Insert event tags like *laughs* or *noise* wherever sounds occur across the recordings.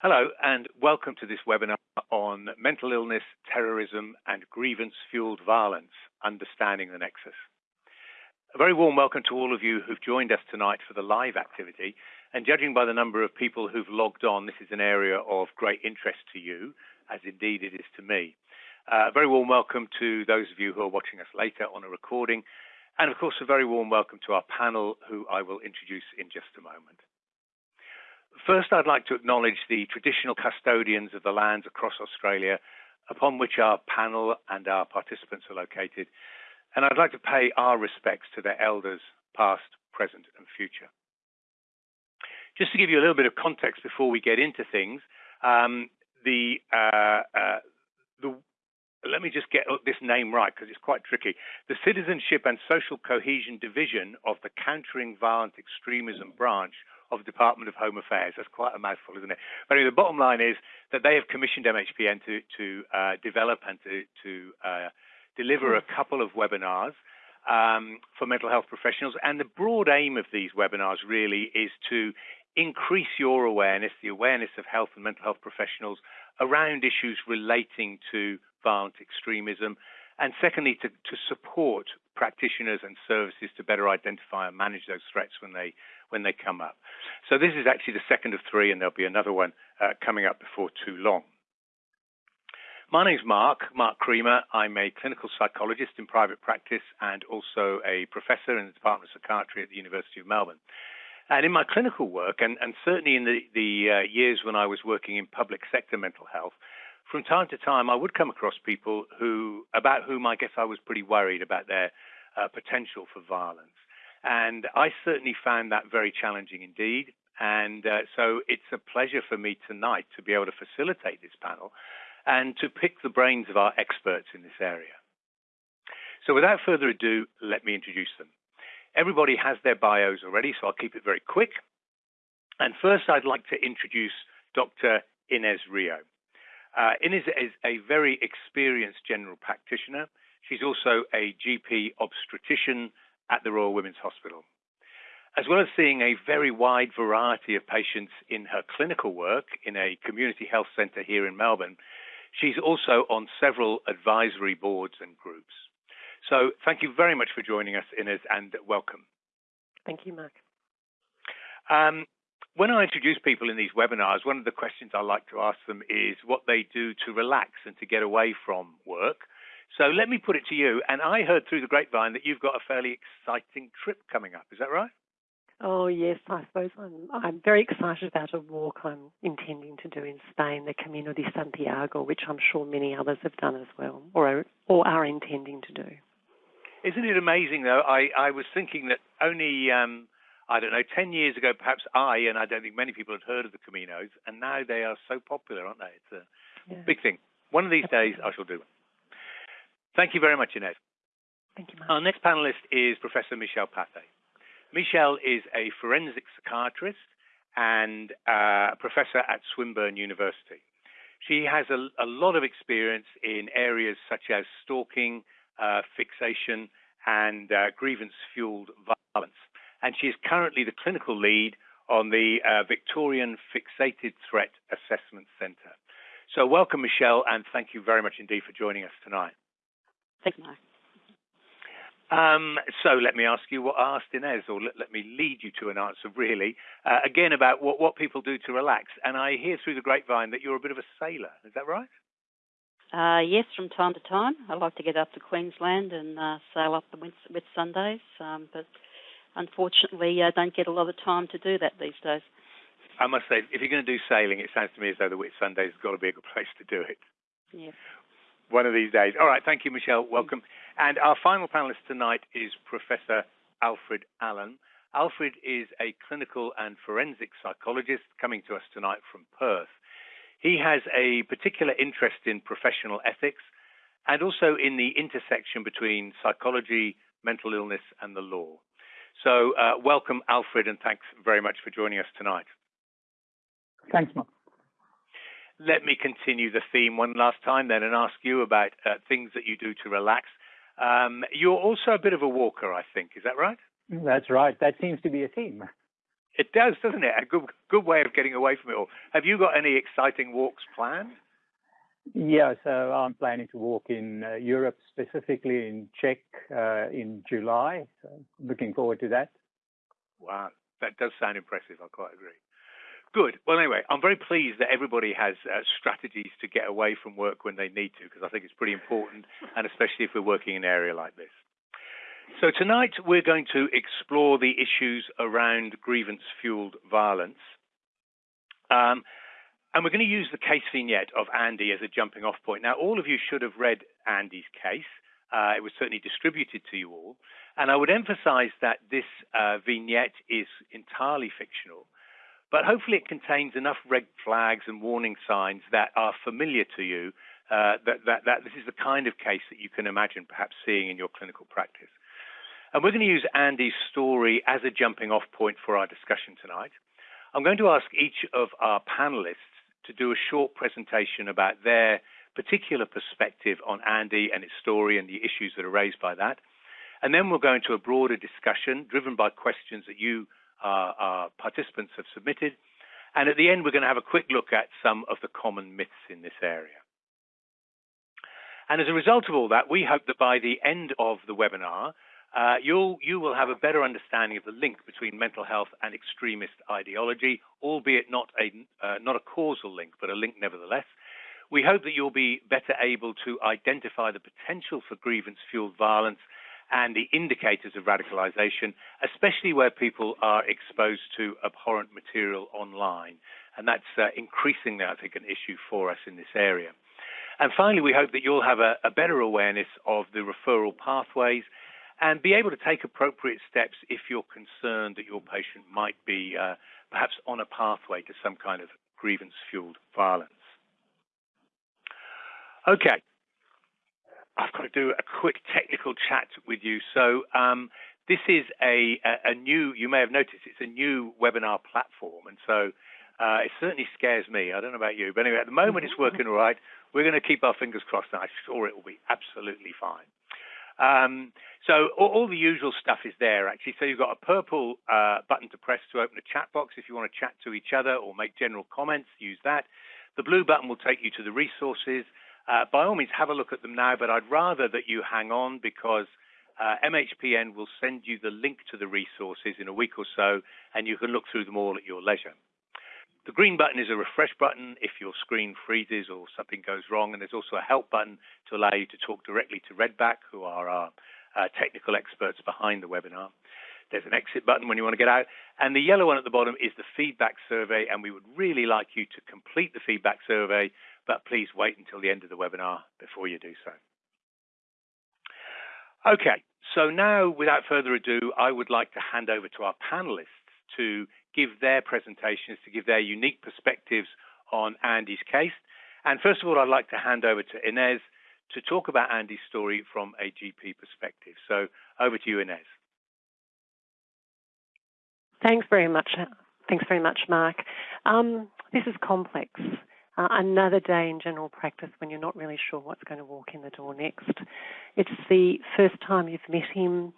Hello, and welcome to this webinar on mental illness, terrorism, and grievance-fueled violence, Understanding the Nexus. A very warm welcome to all of you who've joined us tonight for the live activity. And judging by the number of people who've logged on, this is an area of great interest to you, as indeed it is to me. Uh, a very warm welcome to those of you who are watching us later on a recording. And of course, a very warm welcome to our panel, who I will introduce in just a moment. First, I'd like to acknowledge the traditional custodians of the lands across Australia upon which our panel and our participants are located, and I'd like to pay our respects to their elders, past, present, and future. Just to give you a little bit of context before we get into things, um, the, uh, uh, the let me just get this name right because it's quite tricky. The Citizenship and Social Cohesion Division of the Countering Violent Extremism branch of the Department of Home Affairs. That's quite a mouthful, isn't it? But anyway, the bottom line is that they have commissioned MHPN to, to uh, develop and to, to uh, deliver a couple of webinars um, for mental health professionals. And the broad aim of these webinars really is to increase your awareness, the awareness of health and mental health professionals around issues relating to violent extremism. And secondly, to, to support practitioners and services to better identify and manage those threats when they when they come up. So this is actually the second of three, and there'll be another one uh, coming up before too long. My name's Mark, Mark Creamer. I'm a clinical psychologist in private practice and also a professor in the Department of Psychiatry at the University of Melbourne. And in my clinical work, and, and certainly in the, the uh, years when I was working in public sector mental health, from time to time I would come across people who, about whom I guess I was pretty worried about their uh, potential for violence. And I certainly found that very challenging indeed. And uh, so it's a pleasure for me tonight to be able to facilitate this panel and to pick the brains of our experts in this area. So without further ado, let me introduce them. Everybody has their bios already, so I'll keep it very quick. And first, I'd like to introduce Dr. Inez Rio. Uh, Inez is a very experienced general practitioner. She's also a GP obstetrician at the Royal Women's Hospital. As well as seeing a very wide variety of patients in her clinical work in a community health centre here in Melbourne, she's also on several advisory boards and groups. So thank you very much for joining us, Inez, and welcome. Thank you, Mark. Um, when I introduce people in these webinars, one of the questions I like to ask them is what they do to relax and to get away from work. So let me put it to you. And I heard through the grapevine that you've got a fairly exciting trip coming up. Is that right? Oh yes, I suppose I'm. I'm very excited about a walk I'm intending to do in Spain, the Camino de Santiago, which I'm sure many others have done as well, or are, or are intending to do. Isn't it amazing though? I I was thinking that only um, I don't know ten years ago, perhaps I and I don't think many people had heard of the Caminos, and now they are so popular, aren't they? It's a yeah. big thing. One of these days, I shall do it. Thank you very much, Inez. Thank you, Our next panelist is Professor Michelle Pathé. Michelle is a forensic psychiatrist and uh, a professor at Swinburne University. She has a, a lot of experience in areas such as stalking, uh, fixation, and uh, grievance fueled violence. And she is currently the clinical lead on the uh, Victorian Fixated Threat Assessment Centre. So, welcome, Michelle, and thank you very much indeed for joining us tonight. Thanks, Mark. Um, so let me ask you what I asked Inez, or let, let me lead you to an answer, really, uh, again about what, what people do to relax. And I hear through the grapevine that you're a bit of a sailor. Is that right? Uh, yes, from time to time. I like to get up to Queensland and uh, sail up the Whit Sundays, um, but unfortunately, I don't get a lot of time to do that these days. I must say, if you're going to do sailing, it sounds to me as though the Whitsundays has got to be a good place to do it. Yeah one of these days. All right, thank you, Michelle. Welcome. And our final panelist tonight is Professor Alfred Allan. Alfred is a clinical and forensic psychologist coming to us tonight from Perth. He has a particular interest in professional ethics and also in the intersection between psychology, mental illness, and the law. So, uh, welcome, Alfred, and thanks very much for joining us tonight. Thanks, Mark let me continue the theme one last time then and ask you about uh, things that you do to relax. Um, you're also a bit of a walker, I think. Is that right? That's right. That seems to be a theme. It does, doesn't it? A good good way of getting away from it all. Have you got any exciting walks planned? Yeah, so I'm planning to walk in uh, Europe, specifically in Czech, uh, in July. So looking forward to that. Wow, that does sound impressive. I quite agree. Good. Well, anyway, I'm very pleased that everybody has uh, strategies to get away from work when they need to, because I think it's pretty important, and especially if we're working in an area like this. So tonight we're going to explore the issues around grievance-fueled violence. Um, and we're going to use the case vignette of Andy as a jumping off point. Now, all of you should have read Andy's case. Uh, it was certainly distributed to you all. And I would emphasize that this uh, vignette is entirely fictional, but hopefully it contains enough red flags and warning signs that are familiar to you, uh, that, that, that this is the kind of case that you can imagine perhaps seeing in your clinical practice. And we're going to use Andy's story as a jumping off point for our discussion tonight. I'm going to ask each of our panelists to do a short presentation about their particular perspective on Andy and its story and the issues that are raised by that. And then we'll go into a broader discussion driven by questions that you, participants, have submitted. And at the end, we're going to have a quick look at some of the common myths in this area. And as a result of all that, we hope that by the end of the webinar, uh, you'll, you will have a better understanding of the link between mental health and extremist ideology, albeit not a, uh, not a causal link, but a link nevertheless. We hope that you'll be better able to identify the potential for grievance fueled violence and the indicators of radicalization, especially where people are exposed to abhorrent material online. And that's uh, increasingly, I think, an issue for us in this area. And finally, we hope that you'll have a, a better awareness of the referral pathways and be able to take appropriate steps if you're concerned that your patient might be uh, perhaps on a pathway to some kind of grievance fueled violence. Okay, I've got to do a quick technical chat with you. So, um, this is a, a, a, new, you may have noticed, it's a new webinar platform. And so uh, it certainly scares me. I don't know about you. But anyway, at the moment it's working all right. We're going to keep our fingers crossed, and I'm sure it will be absolutely fine. Um, so all, all, the usual stuff is there actually. So you've got a purple uh, button to press to open a chat box if you want to chat to each other or make general comments. Use that. The blue button will take you to the resources. Uh, by all means, have a look at them now. But I'd rather that you hang on because uh, MHPN will send you the link to the resources in a week or so, and you can look through them all at your leisure. The green button is a refresh button if your screen freezes or something goes wrong, and there's also a help button to allow you to talk directly to Redback, who are our uh, technical experts behind the webinar. There's an exit button when you want to get out, and the yellow one at the bottom is the feedback survey, and we would really like you to complete the feedback survey, but please wait until the end of the webinar before you do so. Okay, so now without further ado, I would like to hand over to our panelists to give their presentations, to give their unique perspectives on Andy's case. And first of all, I'd like to hand over to Inez to talk about Andy's story from a GP perspective. So over to you, Inez. Thanks very much. Thanks very much, Mark. Um, this is complex. Uh, another day in general practice when you're not really sure what's going to walk in the door next. It's the first time you've met him.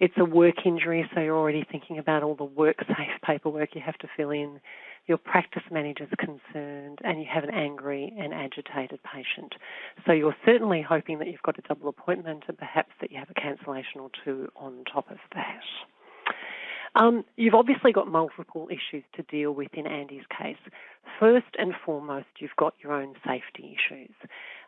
It's a work injury, so you're already thinking about all the work safe paperwork you have to fill in. Your practice manager's concerned, and you have an angry and agitated patient. So you're certainly hoping that you've got a double appointment and perhaps that you have a cancellation or two on top of that. Um, you've obviously got multiple issues to deal with in Andy's case. First and foremost, you've got your own safety issues.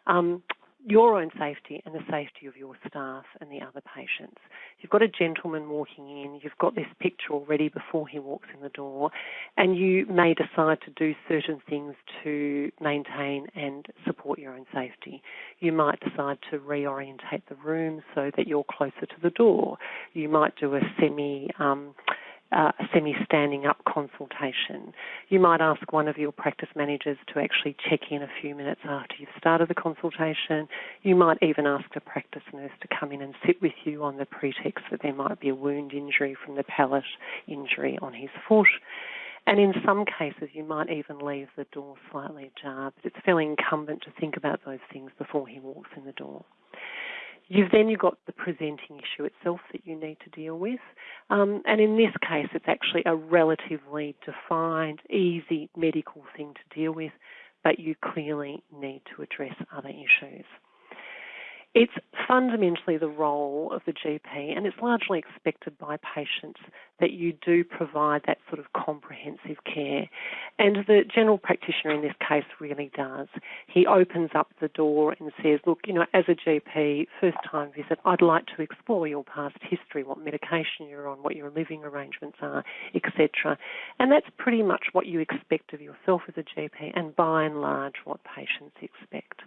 Um, your own safety and the safety of your staff and the other patients. You've got a gentleman walking in, you've got this picture already before he walks in the door, and you may decide to do certain things to maintain and support your own safety. You might decide to reorientate the room so that you're closer to the door. You might do a semi um, uh, a semi-standing up consultation. You might ask one of your practice managers to actually check in a few minutes after you've started the consultation. You might even ask a practice nurse to come in and sit with you on the pretext that there might be a wound injury from the pallet injury on his foot. And in some cases, you might even leave the door slightly ajar, but it's fairly incumbent to think about those things before he walks in the door. You've then you've got the presenting issue itself that you need to deal with. Um, and in this case, it's actually a relatively defined, easy medical thing to deal with, but you clearly need to address other issues. It's fundamentally the role of the GP, and it's largely expected by patients that you do provide that sort of comprehensive care. And the general practitioner in this case really does. He opens up the door and says, Look, you know, as a GP, first time visit, I'd like to explore your past history, what medication you're on, what your living arrangements are, etc. And that's pretty much what you expect of yourself as a GP, and by and large, what patients expect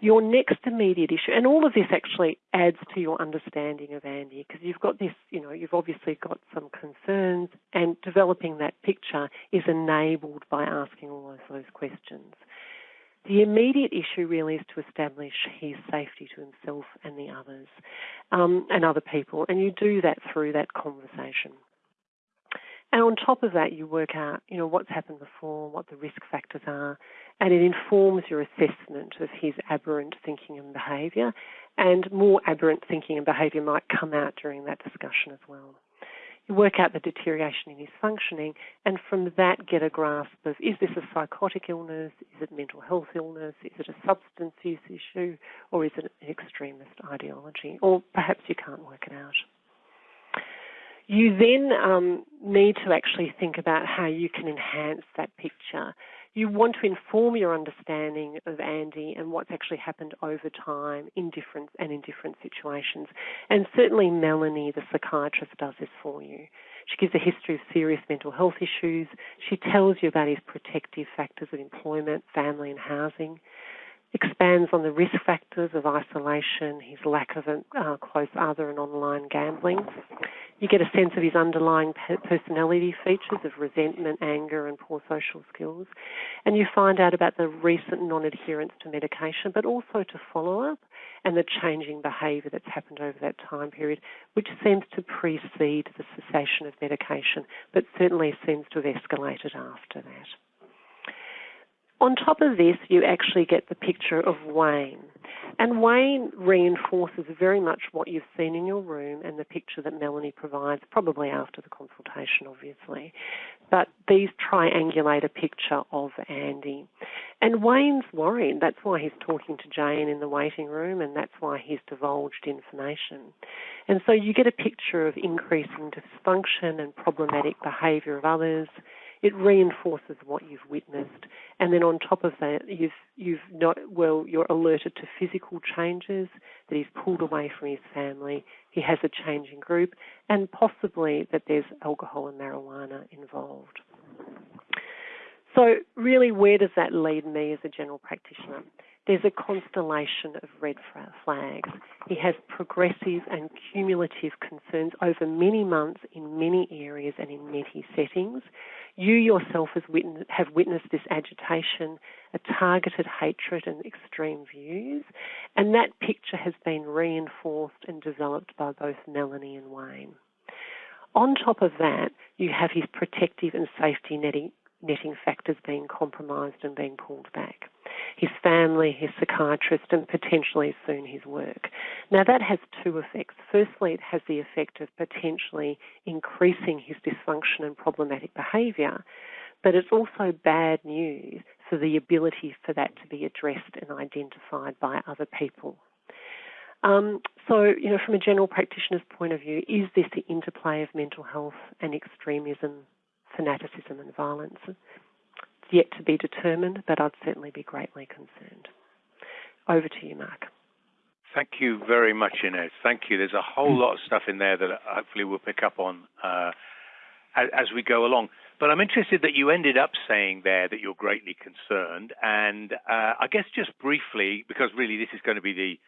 your next immediate issue, and all of this actually adds to your understanding of Andy because you've got this, you know, you've obviously got some concerns, and developing that picture is enabled by asking all of those questions. The immediate issue really is to establish his safety to himself and the others, um, and other people, and you do that through that conversation. And on top of that, you work out, you know, what's happened before, what the risk factors are, and it informs your assessment of his aberrant thinking and behaviour. And more aberrant thinking and behaviour might come out during that discussion as well. You work out the deterioration in his functioning, and from that get a grasp of is this a psychotic illness, is it mental health illness, is it a substance use issue, or is it an extremist ideology, or perhaps you can't work it out. You then um, need to actually think about how you can enhance that picture. You want to inform your understanding of Andy and what's actually happened over time in different and in different situations. And certainly Melanie, the psychiatrist, does this for you. She gives a history of serious mental health issues. She tells you about his protective factors of employment, family, and housing expands on the risk factors of isolation, his lack of a uh, close other, and online gambling. You get a sense of his underlying personality features of resentment, anger, and poor social skills. And you find out about the recent non adherence to medication, but also to follow up and the changing behaviour that's happened over that time period, which seems to precede the cessation of medication, but certainly seems to have escalated after that. On top of this, you actually get the picture of Wayne. And Wayne reinforces very much what you've seen in your room and the picture that Melanie provides, probably after the consultation, obviously. But these triangulate a picture of Andy. And Wayne's worried. That's why he's talking to Jane in the waiting room, and that's why he's divulged information. And so you get a picture of increasing dysfunction and problematic behaviour of others it reinforces what you've witnessed. And then on top of that, you've you've not well, you're alerted to physical changes that he's pulled away from his family. He has a changing group, and possibly that there's alcohol and marijuana involved. So, really, where does that lead me as a general practitioner? There's a constellation of red flags. He has progressive and cumulative concerns over many months in many areas and in many settings. You yourself have witnessed this agitation, a targeted hatred and extreme views, and that picture has been reinforced and developed by both Melanie and Wayne. On top of that, you have his protective and safety netting, netting factors being compromised and being pulled back his family, his psychiatrist, and potentially soon his work. Now, that has two effects. Firstly, it has the effect of potentially increasing his dysfunction and problematic behaviour, but it's also bad news for the ability for that to be addressed and identified by other people. Um, so, you know, from a general practitioner's point of view, is this the interplay of mental health and extremism, fanaticism, and violence. It's yet to be determined, but I'd certainly be greatly concerned. Over to you, Mark. Thank you very much, Inez. Thank you. There's a whole lot of stuff in there that hopefully we'll pick up on uh, as, as, we go along. But I'm interested that you ended up saying there that you're greatly concerned. And uh, I guess just briefly, because really this is going to be the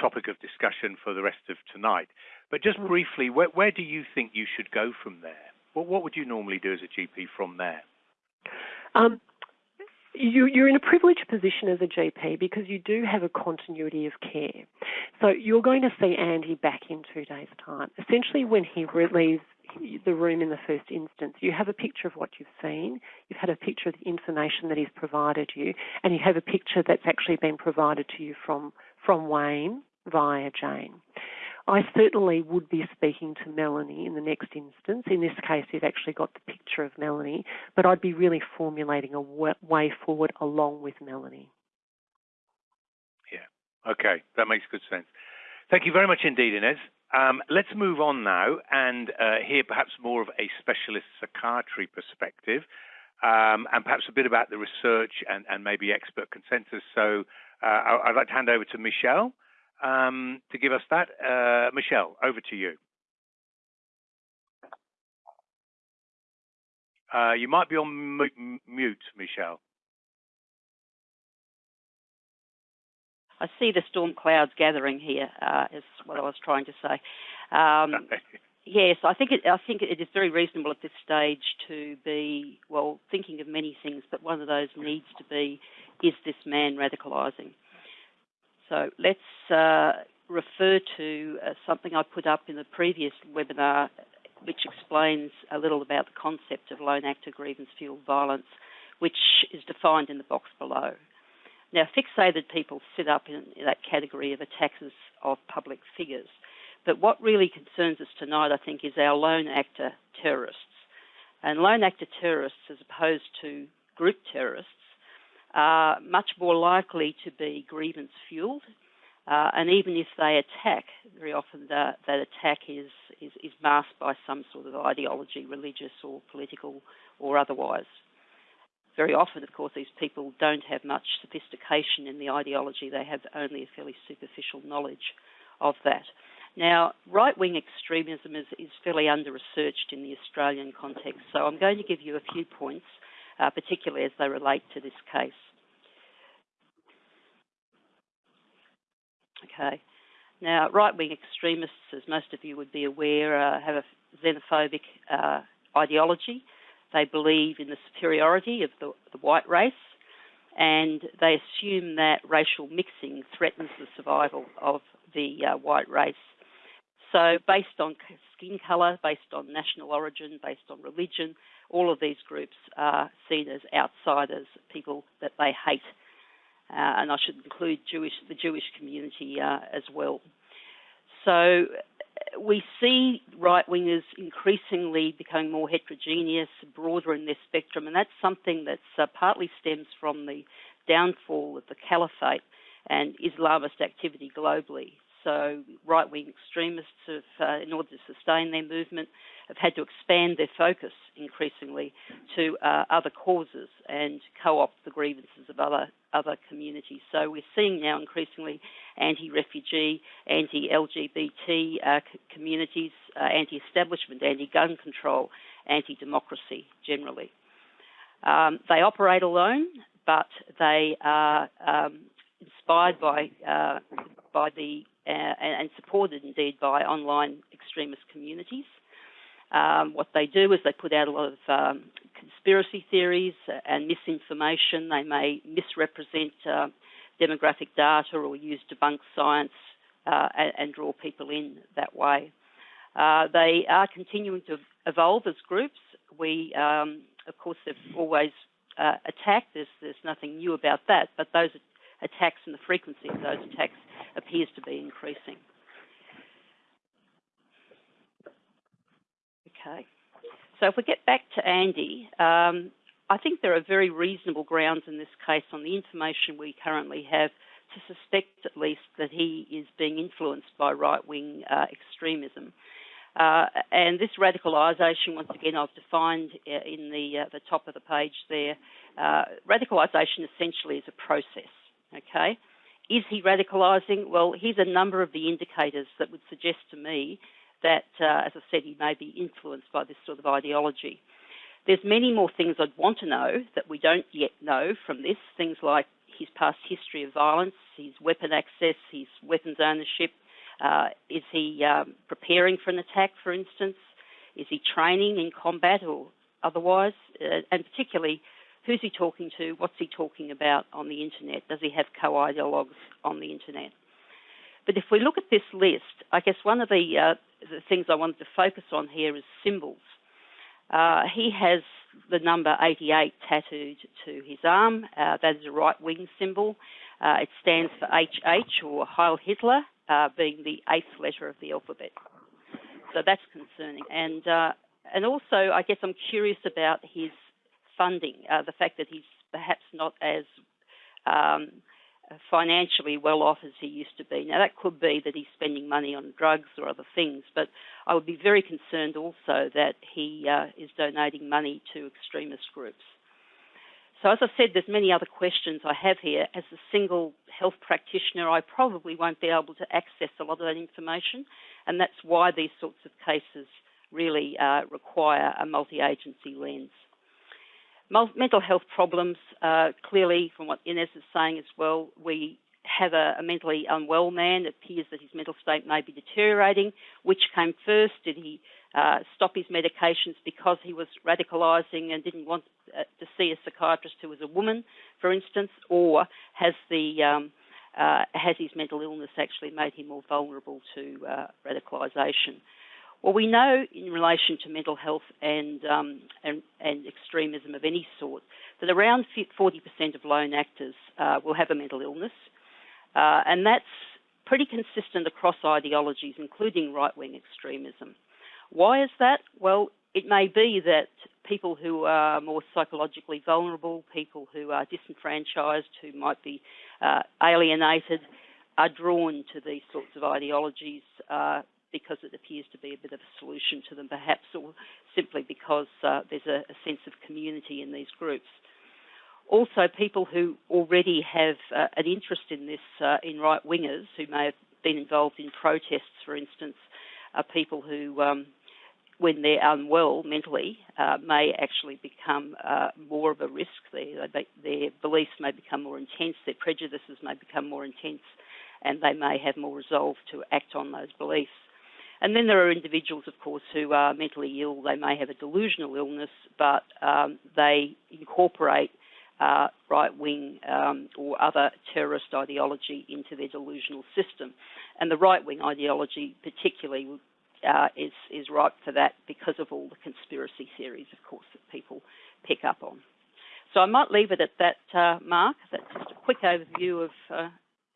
topic of discussion for the rest of tonight, but just mm. briefly, where, where do you think you should go from there? What, what would you normally do as a GP from there? Um, you, are in a privileged position as a GP because you do have a continuity of care. So you're going to see Andy back in two days' time. Essentially, when he leaves the room in the first instance, you have a picture of what you've seen, you've had a picture of the information that he's provided you, and you have a picture that's actually been provided to you from, from Wayne via Jane. I certainly would be speaking to Melanie in the next instance. In this case, you've actually got the picture of Melanie, but I'd be really formulating a way forward along with Melanie. Yeah, okay, that makes good sense. Thank you very much indeed, Inez. Um, let's move on now and uh, hear perhaps more of a specialist psychiatry perspective um, and perhaps a bit about the research and, and maybe expert consensus. So uh, I'd like to hand over to Michelle um, to give us that. Uh, Michelle, over to you. Uh, you might be on mute, Michelle. I see the storm clouds gathering here. Uh, is what I was trying to say. Um, *laughs* yes, I think it, I think it is very reasonable at this stage to be well thinking of many things, but one of those needs to be: is this man radicalising? So let's uh, refer to uh, something I put up in the previous webinar, which explains a little about the concept of lone actor grievance fueled violence, which is defined in the box below. Now, fixated people sit up in that category of attackers of public figures. But what really concerns us tonight, I think, is our lone actor terrorists. And lone actor terrorists, as opposed to group terrorists, are much more likely to be grievance fueled. Uh, and even if they attack, very often the, that attack is, is, is masked by some sort of ideology, religious or political or otherwise. Very often, of course, these people don't have much sophistication in the ideology, they have only a fairly superficial knowledge of that. Now, right wing extremism is, is fairly under researched in the Australian context, so I'm going to give you a few points, uh, particularly as they relate to this case. Okay. Now, right wing extremists, as most of you would be aware, uh, have a xenophobic uh, ideology. They believe in the superiority of the, the white race and they assume that racial mixing threatens the survival of the uh, white race. So, based on skin colour, based on national origin, based on religion, all of these groups are seen as outsiders, people that they hate uh, and I should include Jewish, the Jewish community uh, as well. So we see right wingers increasingly becoming more heterogeneous, broader in their spectrum, and that's something that uh, partly stems from the downfall of the caliphate and Islamist activity globally. So right wing extremists have, uh, in order to sustain their movement, have had to expand their focus increasingly to uh, other causes and co-opt the grievances of other other communities. So we're seeing now increasingly anti-refugee, anti-LGBT uh, communities, uh, anti-establishment, anti-gun control, anti-democracy generally. Um, they operate alone, but they are um, inspired by uh, by the uh, and supported indeed by online extremist communities. Um, what they do is they put out a lot of um, conspiracy theories and misinformation. They may misrepresent uh, demographic data or use debunked science uh, and, and, draw people in that way. Uh, they are continuing to evolve as groups. We, um, of course, have always uh, attacked. There's, there's nothing new about that, but those attacks and the frequency of those attacks appears to be increasing. Okay. So if we get back to Andy, um, I think there are very reasonable grounds in this case on the information we currently have to suspect at least that he is being influenced by right-wing uh, extremism. Uh, and this radicalisation, once again, I've defined uh, in the uh, the top of the page there. Uh, radicalisation essentially is a process. Okay, is he radicalising? Well, here's a number of the indicators that would suggest to me that, uh, as I said, he may be influenced by this sort of ideology. There's many more things I'd want to know that we don't yet know from this. Things like his past history of violence, his weapon access, his weapons ownership. Uh, is he um, preparing for an attack, for instance? Is he training in combat or otherwise? Uh, and particularly, who's he talking to? What's he talking about on the internet? Does he have co-ideologues on the internet? But if we look at this list, I guess one of the, uh, the things I wanted to focus on here is symbols. Uh, he has the number 88 tattooed to his arm. Uh, that is a right wing symbol. Uh, it stands for HH or Heil Hitler, uh, being the eighth letter of the alphabet. So that's concerning. And uh, and also, I guess I'm curious about his funding, uh, the fact that he's perhaps not as um, financially well off as he used to be. Now, that could be that he's spending money on drugs or other things, but I would be very concerned also that he uh, is donating money to extremist groups. So, as I said, there's many other questions I have here. As a single health practitioner, I probably won't be able to access a lot of that information, and that's why these sorts of cases really uh, require a multi-agency lens mental health problems, uh, clearly, from what Inez is saying as well, we have a, a, mentally unwell man. It appears that his mental state may be deteriorating. Which came first? Did he uh, stop his medications because he was radicalising and didn't want uh, to see a psychiatrist who was a woman, for instance, or has the um, uh, has his mental illness actually made him more vulnerable to uh, radicalisation? Well, we know in relation to mental health and, um, and, and, extremism of any sort that around 40% of lone actors uh, will have a mental illness, uh, and that's pretty consistent across ideologies, including right wing extremism. Why is that? Well, it may be that people who are more psychologically vulnerable, people who are disenfranchised, who might be uh, alienated, are drawn to these sorts of ideologies uh, because it appears to be a bit of a solution to them, perhaps, or simply because uh, there's a, a, sense of community in these groups. Also, people who already have uh, an interest in this, uh, in right wingers, who may have been involved in protests, for instance, are people who, um, when they're unwell mentally, uh, may actually become uh, more of a risk. Their, their beliefs may become more intense, their prejudices may become more intense, and they may have more resolve to act on those beliefs. And then there are individuals, of course, who are mentally ill. They may have a delusional illness, but um, they incorporate uh, right wing um, or other terrorist ideology into their delusional system. And the right wing ideology, particularly, uh, is, is ripe for that because of all the conspiracy theories, of course, that people pick up on. So I might leave it at that, uh, Mark. That's just a quick overview of uh,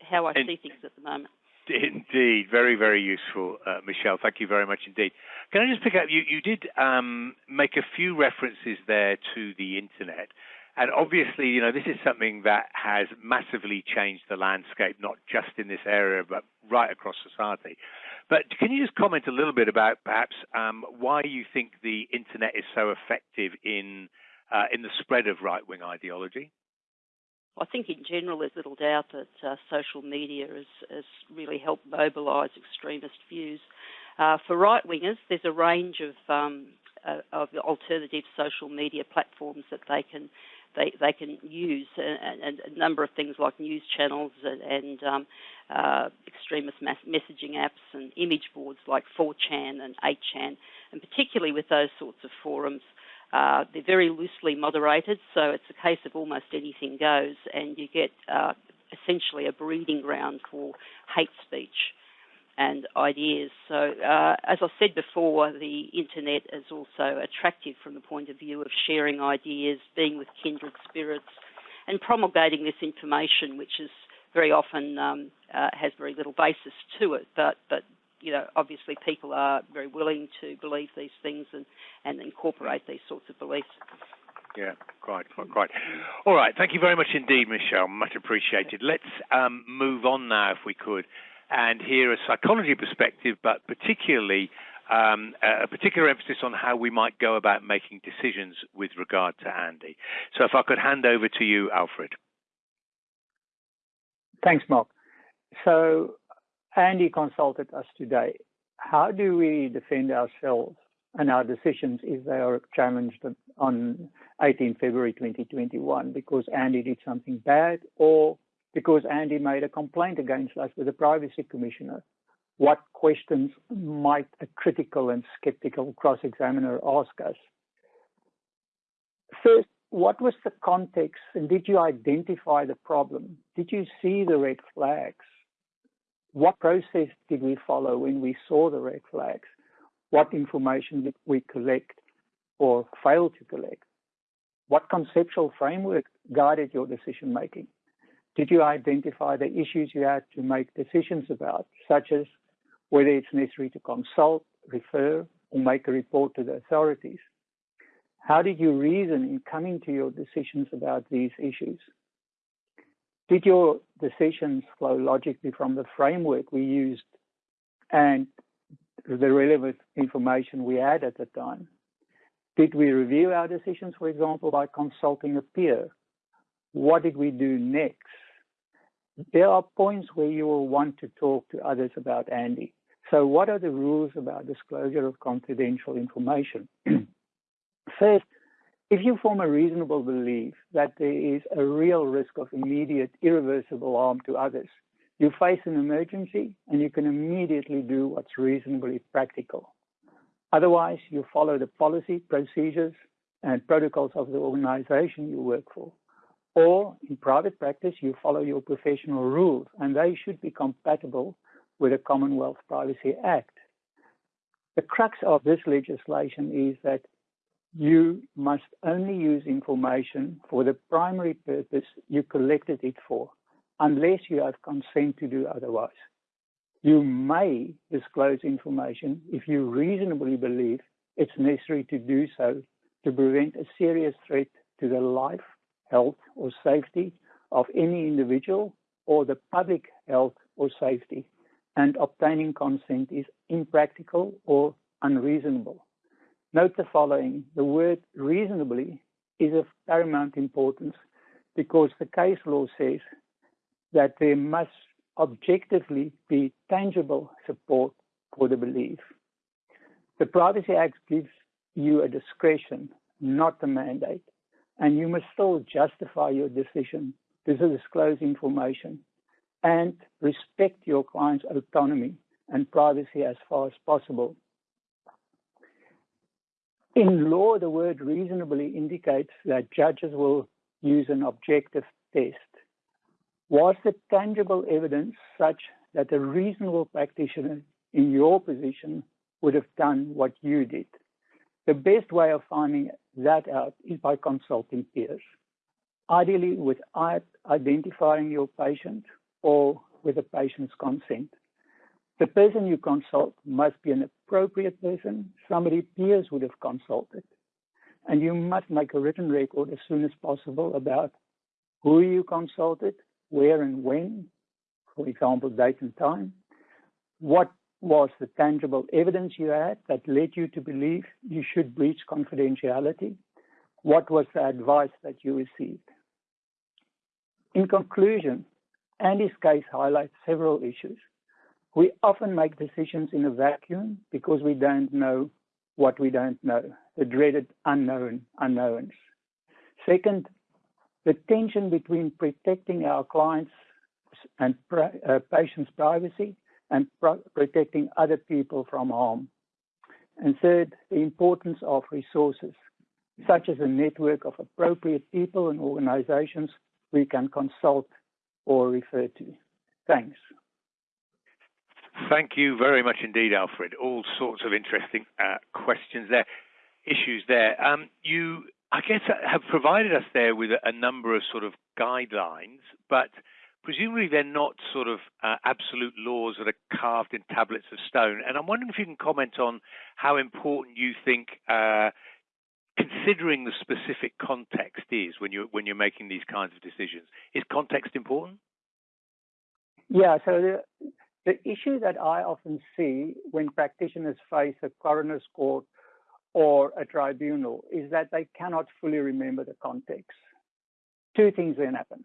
how I and, see things at the moment. Indeed, very, very useful, uh, Michelle. Thank you very much indeed. Can I just pick up? You, you did um, make a few references there to the internet, and obviously, you know, this is something that has massively changed the landscape, not just in this area, but right across society. But can you just comment a little bit about perhaps um, why you think the internet is so effective in uh, in the spread of right wing ideology? I think in general there's little doubt that uh, social media has, has, really helped mobilise extremist views. Uh, for right wingers, there's a range of, um, uh, of alternative social media platforms that they can they, they can use, and, and a number of things like news channels and, and um, uh, extremist messaging apps and image boards like 4chan and 8chan, and particularly with those sorts of forums. Uh, they're very loosely moderated, so it's a case of almost anything goes, and you get uh, essentially a breeding ground for hate speech and ideas. So, uh, as I said before, the internet is also attractive from the point of view of sharing ideas, being with kindred spirits, and promulgating this information, which is very often um, uh, has very little basis to it, but but you know, obviously people are very willing to believe these things and, and incorporate these sorts of beliefs. Yeah, quite, quite, quite. All right, thank you very much indeed, Michelle. Much appreciated. Let's um, move on now, if we could, and hear a psychology perspective, but particularly um, a particular emphasis on how we might go about making decisions with regard to Andy. So, if I could hand over to you, Alfred. Thanks, Mark. So, Andy consulted us today. How do we defend ourselves and our decisions if they are challenged on 18 February 2021 because Andy did something bad or because Andy made a complaint against us with the privacy commissioner? What questions might a critical and skeptical cross examiner ask us? First, what was the context and did you identify the problem? Did you see the red flags? What process did we follow when we saw the red flags? What information did we collect or fail to collect? What conceptual framework guided your decision making? Did you identify the issues you had to make decisions about, such as whether it's necessary to consult, refer, or make a report to the authorities? How did you reason in coming to your decisions about these issues? Did your decisions flow logically from the framework we used and the relevant information we had at the time? Did we review our decisions, for example, by consulting a peer? What did we do next? There are points where you will want to talk to others about Andy. So, what are the rules about disclosure of confidential information? *clears throat* First, if you form a reasonable belief that there is a real risk of immediate, irreversible harm to others, you face an emergency and you can immediately do what's reasonably practical. Otherwise, you follow the policy, procedures, and protocols of the organization you work for. Or in private practice, you follow your professional rules, and they should be compatible with the Commonwealth Privacy Act. The crux of this legislation is that you must only use information for the primary purpose you collected it for, unless you have consent to do otherwise. You may disclose information if you reasonably believe it's necessary to do so to prevent a serious threat to the life, health, or safety of any individual or the public health or safety, and obtaining consent is impractical or unreasonable. Note the following the word reasonably is of paramount importance because the case law says that there must objectively be tangible support for the belief. The Privacy Act gives you a discretion, not a mandate, and you must still justify your decision to disclose information and respect your client's autonomy and privacy as far as possible. In law, the word reasonably indicates that judges will use an objective test. Was the tangible evidence such that a reasonable practitioner in your position would have done what you did? The best way of finding that out is by consulting peers, ideally without identifying your patient or with the patient's consent. The person you consult must be an appropriate person, somebody peers would have consulted. And you must make a written record as soon as possible about who you consulted, where and when, for example, date and time, what was the tangible evidence you had that led you to believe you should breach confidentiality, what was the advice that you received. In conclusion, Andy's case highlights several issues. We often make decisions in a vacuum because we don't know what we don't know, the dreaded unknown unknowns. Second, the tension between protecting our clients and uh, patients' privacy and protecting other people from harm. And third, the importance of resources, such as a network of appropriate people and organizations we can consult or refer to. Thanks. Thank you very much indeed, Alfred. All sorts of interesting uh, questions there, issues there. Um, you, I guess, uh, have provided us there with a, number of sort of guidelines, but presumably they're not sort of uh, absolute laws that are carved in tablets of stone. And I'm wondering if you can comment on how important you think. Uh, considering the specific context is when you're when you're making these kinds of decisions, is context important? Yeah. So the issue that I often see when practitioners face a coroner's court or a tribunal is that they cannot fully remember the context. Two things then happen.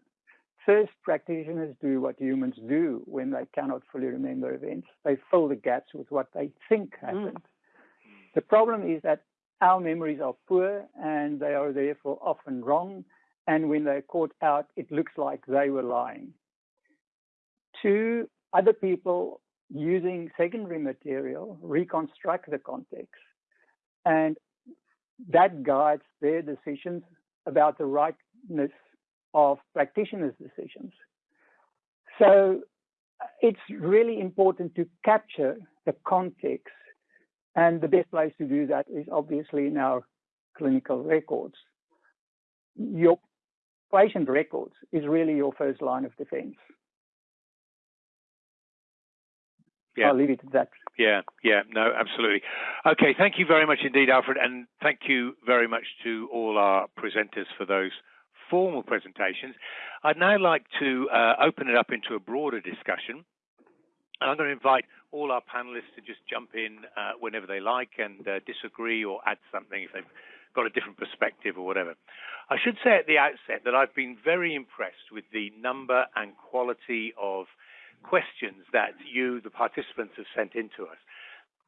First, practitioners do what humans do when they cannot fully remember events. They fill the gaps with what they think happened. Mm. The problem is that our memories are poor and they are therefore often wrong. And when they're caught out, it looks like they were lying. Two, other people using secondary material reconstruct the context. And that guides their decisions about the rightness of practitioners' decisions. So it's really important to capture the context. And the best place to do that is obviously in our clinical records. Your patient records is really your first line of defense. Yeah. I'll leave it at that. Yeah, yeah, no, absolutely. Okay, thank you very much indeed, Alfred, and thank you very much to all our presenters for those formal presentations. I'd now like to uh, open it up into a broader discussion. And I'm going to invite all our panelists to just jump in uh, whenever they like and uh, disagree or add something if they've got a different perspective or whatever. I should say at the outset that I've been very impressed with the number and quality of questions that you, the participants, have sent in to us.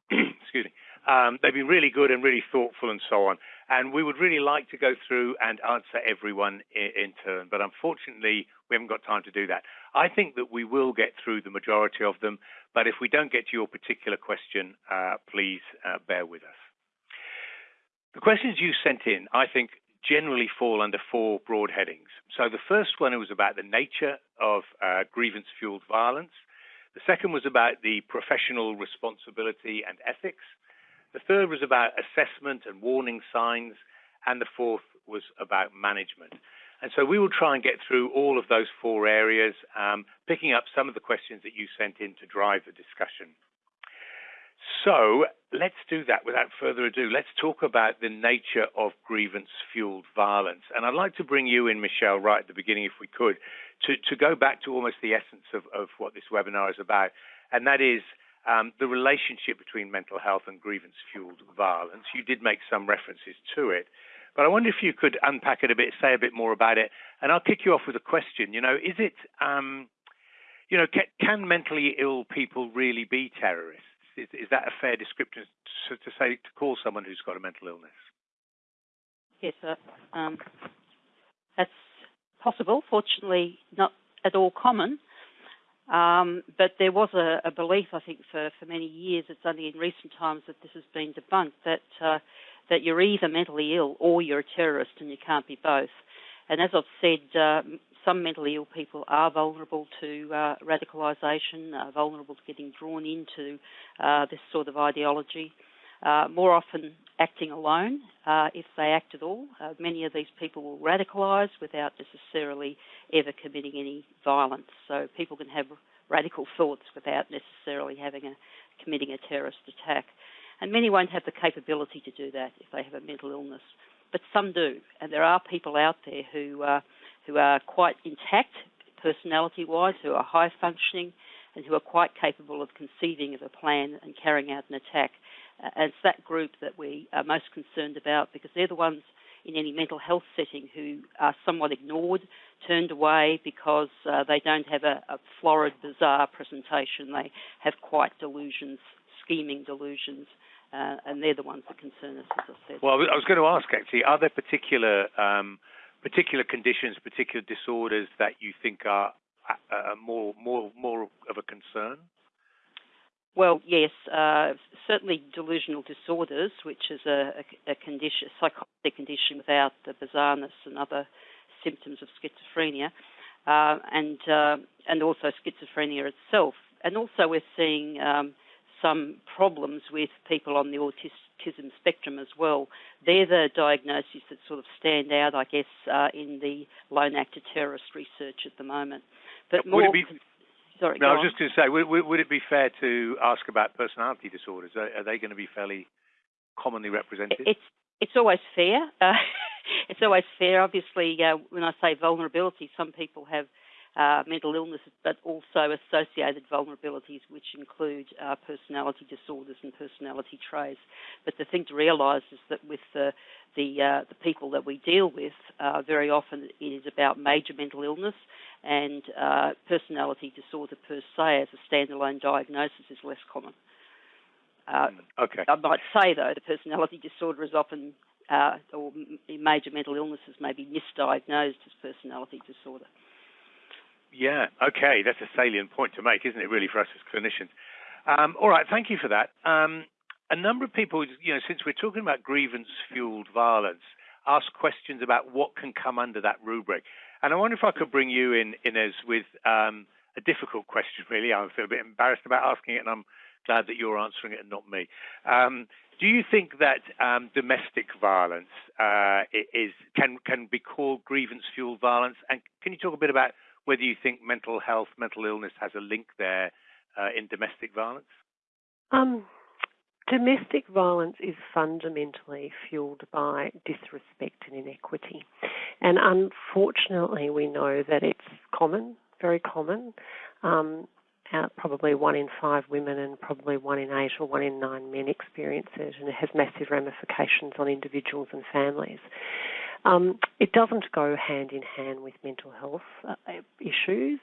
*clears throat* Excuse me. Um, they've been really good and really thoughtful and so on. And we would really like to go through and answer everyone in, in, turn, but unfortunately, we haven't got time to do that. I think that we will get through the majority of them, but if we don't get to your particular question, uh, please uh, bear with us. The questions you sent in, I think, generally fall under four broad headings. So the first one was about the nature of uh, grievance fueled violence. The second was about the professional responsibility and ethics. The third was about assessment and warning signs. And the fourth was about management. And so we will try and get through all of those four areas, um, picking up some of the questions that you sent in to drive the discussion. So let's do that without further ado. Let's talk about the nature of grievance fueled violence. And I'd like to bring you in, Michelle, right at the beginning, if we could, to, to go back to almost the essence of, of what this webinar is about. And that is um, the relationship between mental health and grievance fueled violence. You did make some references to it. But I wonder if you could unpack it a bit, say a bit more about it. And I'll kick you off with a question. You know, is it, um, you know, can, can mentally ill people really be terrorists? Is, is that a fair description to, to, say to call someone who's got a mental illness? Yes, um, that's possible. Fortunately, not at all common. Um, but there was a, a, belief, I think, for, for many years. It's only in recent times that this has been debunked that uh, that you're either mentally ill or you're a terrorist, and you can't be both. And as I've said, uh, some mentally ill people are vulnerable to uh, radicalisation, uh, vulnerable to getting drawn into uh, this sort of ideology. Uh, more often acting alone, uh, if they act at all. Uh, many of these people will radicalise without necessarily ever committing any violence. So people can have radical thoughts without necessarily having a committing a terrorist attack. And many won't have the capability to do that if they have a mental illness, but some do. And there are people out there who who are quite intact personality wise, who are high functioning, and who are quite capable of conceiving of a plan and carrying out an attack. Uh, it's that group that we are most concerned about because they're the ones in any mental health setting who are somewhat ignored, turned away because uh, they don't have a, a, florid, bizarre presentation. They have quite delusions, scheming delusions, uh, and they're the ones that concern us, as I said. Well, I was going to ask actually, are there particular um, particular conditions, particular disorders that you think are uh, more more more of a concern? Well, yes, uh, certainly delusional disorders, which is a, a, a condition, a psychotic condition without the bizarreness and other symptoms of schizophrenia, uh, and uh, and also schizophrenia itself. And also, we're seeing um, some problems with people on the autistic autism spectrum as well. They're the diagnoses that sort of stand out, I guess, uh, in the lone actor terrorist research at the moment. But more. Would it be, sorry, no, I was on. just going to say, would, would, it be fair to ask about personality disorders? Are, are they going to be fairly commonly represented? It's it's always fair. Uh, *laughs* it's always fair. Obviously, uh, when I say vulnerability, some people have uh, mental illnesses, but also associated vulnerabilities, which include uh, personality disorders and personality traits. But the thing to realise is that with the the, uh, the people that we deal with, uh, very often it is about major mental illness, and uh, personality disorder per se, as a standalone diagnosis, is less common. Uh, okay. I might say though, the personality disorder is often uh, or major mental illnesses may be misdiagnosed as personality disorder. Yeah, okay, that's a salient point to make, isn't it, really, for us as clinicians? Um, all right, thank you for that. Um, a number of people, you know, since we're talking about grievance fueled violence, ask questions about what can come under that rubric. And I wonder if I could bring you in, Inez, with um, a difficult question, *laughs* really. I feel a bit embarrassed about asking it, and I'm Glad that you're answering it and not me. Um, do you think that um, domestic violence uh, is can can be called grievance fueled violence? And can you talk a bit about whether you think mental health, mental illness has a link there uh, in domestic violence? Um, domestic violence is fundamentally fueled by disrespect and inequity, and unfortunately, we know that it's common, very common. Um, uh, probably one in five women and probably one in eight or one in nine men experience it, and it has massive ramifications on individuals and families. Um, it doesn't go hand in hand with mental health uh, issues.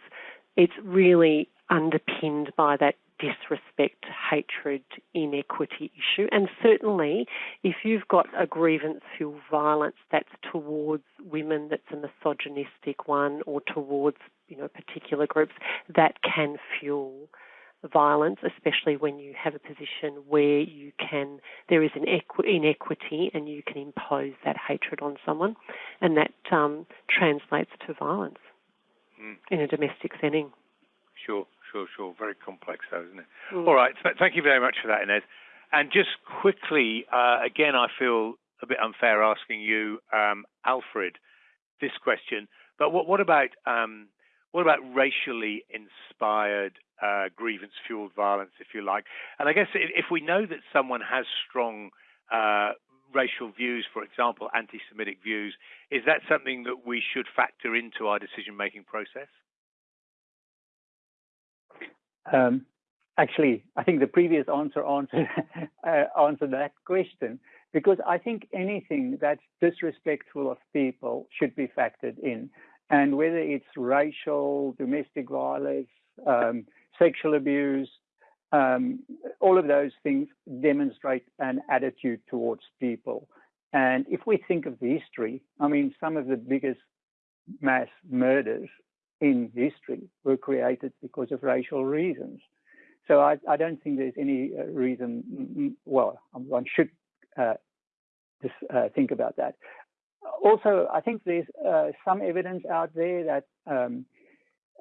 It's really underpinned by that disrespect, hatred, inequity issue. And certainly, if you've got a grievance fuel violence that's towards women, that's a misogynistic one, or towards you know particular groups, that can fuel violence, especially when you have a position where you can there is an equi- inequity and you can impose that hatred on someone, and that um, translates to violence mm. in a domestic setting. Sure sure, sure. Very complex, though, isn't it? Mm. All right. Th- thank you very much for that, Inez. And just quickly, uh, again, I feel a bit unfair asking you, um, Alfred, this question. But what, what about um, what about racially inspired uh, grievance-fueled violence, if you like? And I guess if we know that someone has strong uh, racial views, for example, anti-Semitic views, is that something that we should factor into our decision-making process? Um, actually, I think the previous answer answered *laughs* uh, answered that question because I think anything that's disrespectful of people should be factored in, and whether it's racial, domestic violence, um, sexual abuse, um, all of those things demonstrate an attitude towards people. And if we think of the history, I mean, some of the biggest mass murders in history were created because of racial reasons. So I, I don't think there's any uh, reason, well, one should uh, just uh, think about that. Also, I think there's uh, some evidence out there that um,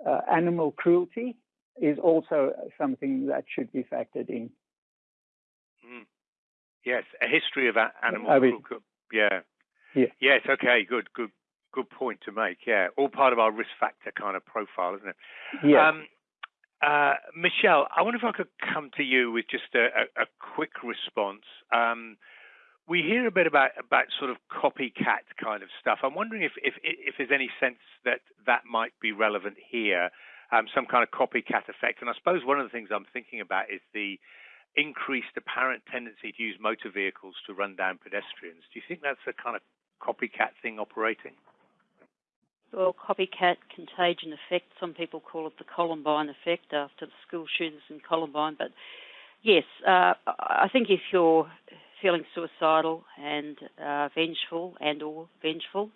uh, animal cruelty is also something that should be factored in. Mm. Yes, a history of animal cruelty. Yeah. Yeah. Yes. Okay. Good. Good good point to make. Yeah, all part of our risk factor kind of profile, isn't it? Yeah. Um, uh, Michelle, I wonder if I could come to you with just a, a, a quick response. Um, we hear a bit about about sort of copycat kind of stuff. I'm wondering if if, if there's any sense that that might be relevant here, um, some kind of copycat effect. And I suppose one of the things I'm thinking about is the increased apparent tendency to use motor vehicles to run down pedestrians. Do you think that's a kind of copycat thing operating? Well, copycat contagion effect. Some people call it the Columbine effect after the school shootings in Columbine. But yes, uh, I think if you're feeling suicidal and uh, vengeful and or vengeful,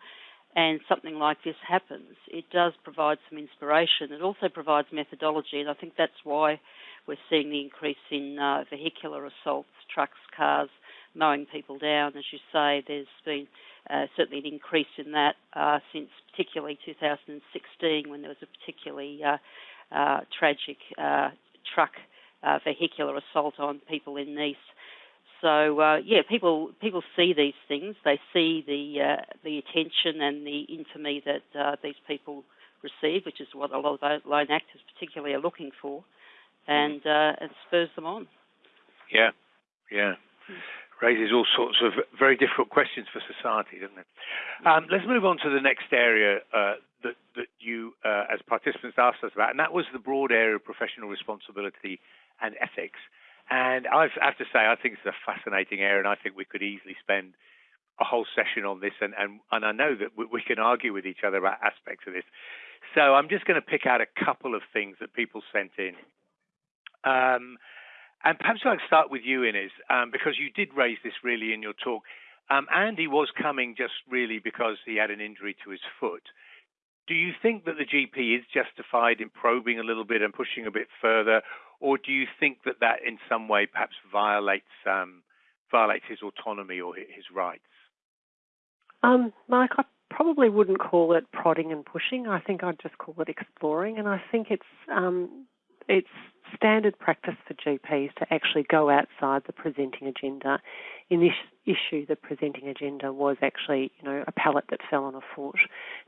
and something like this happens, it does provide some inspiration. It also provides methodology, and I think that's why we're seeing the increase in uh, vehicular assaults, trucks, cars, mowing people down. As you say, there's been uh, certainly an increase in that uh, since particularly 2016 when there was a particularly uh, uh tragic uh, truck vehicular assault on people in Nice. So yeah, people people see these things. They see the the attention and the infamy that these people receive, which is what a lot of lone actors particularly are looking for, and it spurs them on. Yeah, yeah. Raises all sorts of very difficult questions for society, doesn't it? Um, let's move on to the next area uh, that, that you, uh, as participants, asked us about, and that was the broad area of professional responsibility and ethics. And I have to say, I think it's a fascinating area, and I think we could easily spend a whole session on this, and, and, and I know that we, can argue with each other about aspects of this. So I'm just going to pick out a couple of things that people sent in. Um, and perhaps I'd start with you, Inez, um, because you did raise this really in your talk. Um, Andy was coming just really because he had an injury to his foot. Do you think that the GP is justified in probing a little bit and pushing a bit further, or do you think that that in some way perhaps violates um, violates his autonomy or his rights? Um, Mike, I probably wouldn't call it prodding and pushing. I think I'd just call it exploring, and I think it's um, it's standard practice for GPs to actually go outside the presenting agenda. In this issue, the presenting agenda was actually, you know, a pallet that fell on a foot,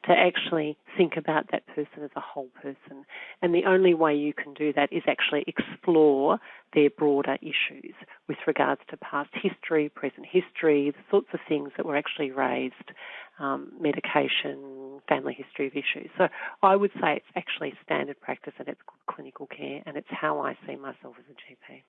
to actually think about that person as a whole person. And the only way you can do that is actually explore their broader issues with regards to past history, present history, the sorts of things that were actually raised, um, medication, family history of issues. So I would say it's actually standard practice and it's good clinical care and it's how I see myself as a GP.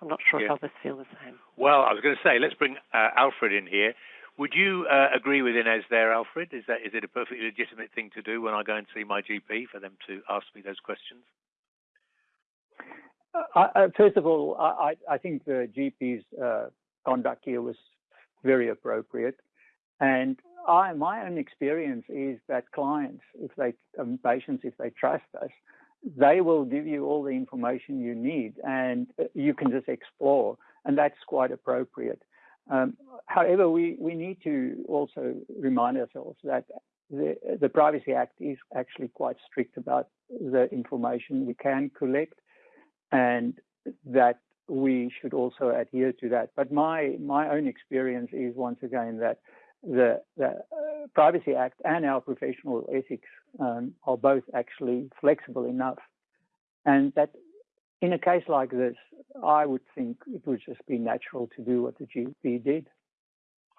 I'm not sure yeah. if others feel the same. Well, I was going to say, let's bring uh, Alfred in here. Would you uh, agree with Inez there, Alfred? Is that is it a perfectly legitimate thing to do when I go and see my GP for them to ask me those questions? Uh, first of all, I, I think the GP's uh, conduct here was very appropriate, and I, my own experience is that clients, if they um, patients, if they trust us, they will give you all the information you need and uh, you can just explore, and that's quite appropriate. Um, however, we, we need to also remind ourselves that the, the Privacy Act is actually quite strict about the information we can collect and that we should also adhere to that. But my, my own experience is once again that the, the uh, Privacy Act and our professional ethics um, are both actually flexible enough. And that in a case like this, I would think it would just be natural to do what the GP did.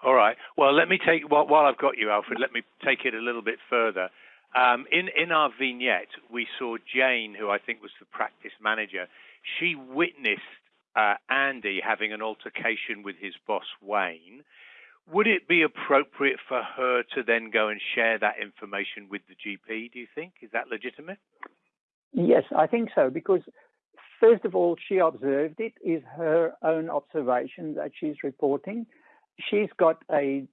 All right. Well, let me take while, while I've got you, Alfred. Let me take it a little bit further. Um, in in our vignette, we saw Jane, who I think was the practice manager. She witnessed uh, Andy having an altercation with his boss Wayne. Would it be appropriate for her to then go and share that information with the GP, do you think? Is that legitimate? Yes, I think so, because first of all, she observed it, is her own observation that she's reporting. She's got a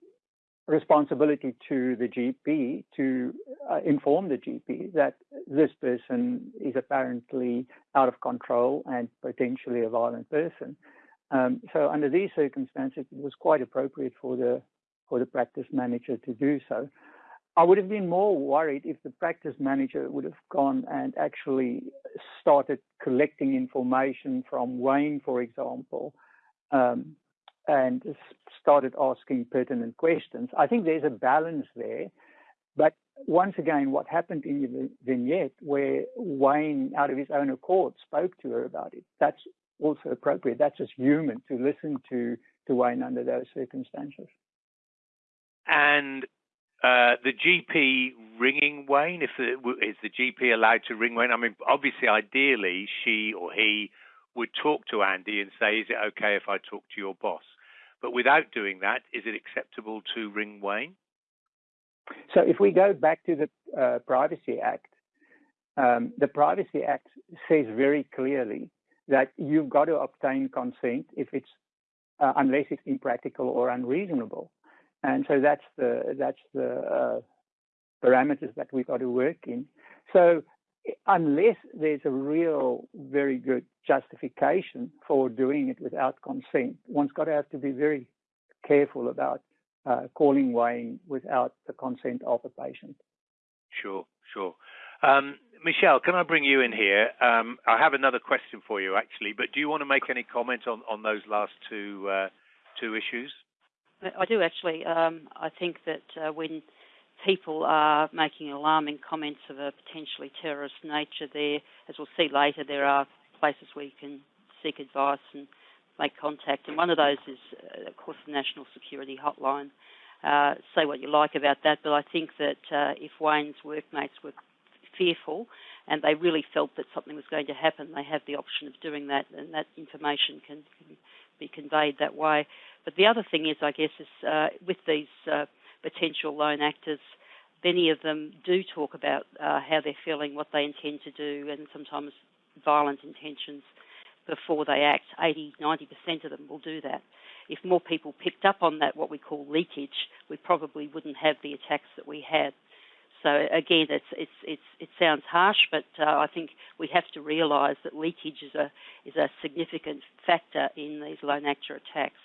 responsibility to the GP to uh, inform the GP that this person is apparently out of control and potentially a violent person. Um, so under these circumstances, it was quite appropriate for the for the practice manager to do so. I would have been more worried if the practice manager would have gone and actually started collecting information from Wayne, for example, um, and started asking pertinent questions. I think there's a balance there. But once again, what happened in the vignette where Wayne, out of his own accord, spoke to her about it, that's also appropriate. That's just human to listen to, to Wayne under those circumstances. And uh, the GP ringing Wayne, if the, is the GP allowed to ring Wayne? I mean, obviously, ideally, she or he would talk to Andy and say, "Is it okay if I talk to your boss?" But without doing that, is it acceptable to ring Wayne? So, if we go back to the uh, Privacy Act, um, the Privacy Act says very clearly that you've got to obtain consent if it's uh, unless it's impractical or unreasonable. And so that's the that's the uh, parameters that we've got to work in. So unless there's a real very good justification for doing it without consent, one's got to have to be very careful about uh, calling Wayne without the consent of a patient. Sure, sure. Um, Michelle, can I bring you in here? Um, I have another question for you, actually, but do you want to make any comment on, on those last two uh, two issues? I do actually. Um, I think that uh, when people are making alarming comments of a potentially terrorist nature, there, as we'll see later, there are places where you can seek advice and make contact, and one of those is, uh, of course, the National Security Hotline. Uh, say what you like about that, but I think that uh, if Wayne's workmates were fearful and they really felt that something was going to happen, they have the option of doing that, and that information can, can be conveyed that way. But the other thing is, I guess, is uh, with these uh, potential lone actors, many of them do talk about uh, how they're feeling, what they intend to do, and sometimes violent intentions before they act. 80, 90% of them will do that. If more people picked up on that, what we call leakage, we probably wouldn't have the attacks that we had. So again, it's, it's, it's, it sounds harsh, but uh, I think we have to realise that leakage is a is a significant factor in these lone actor attacks.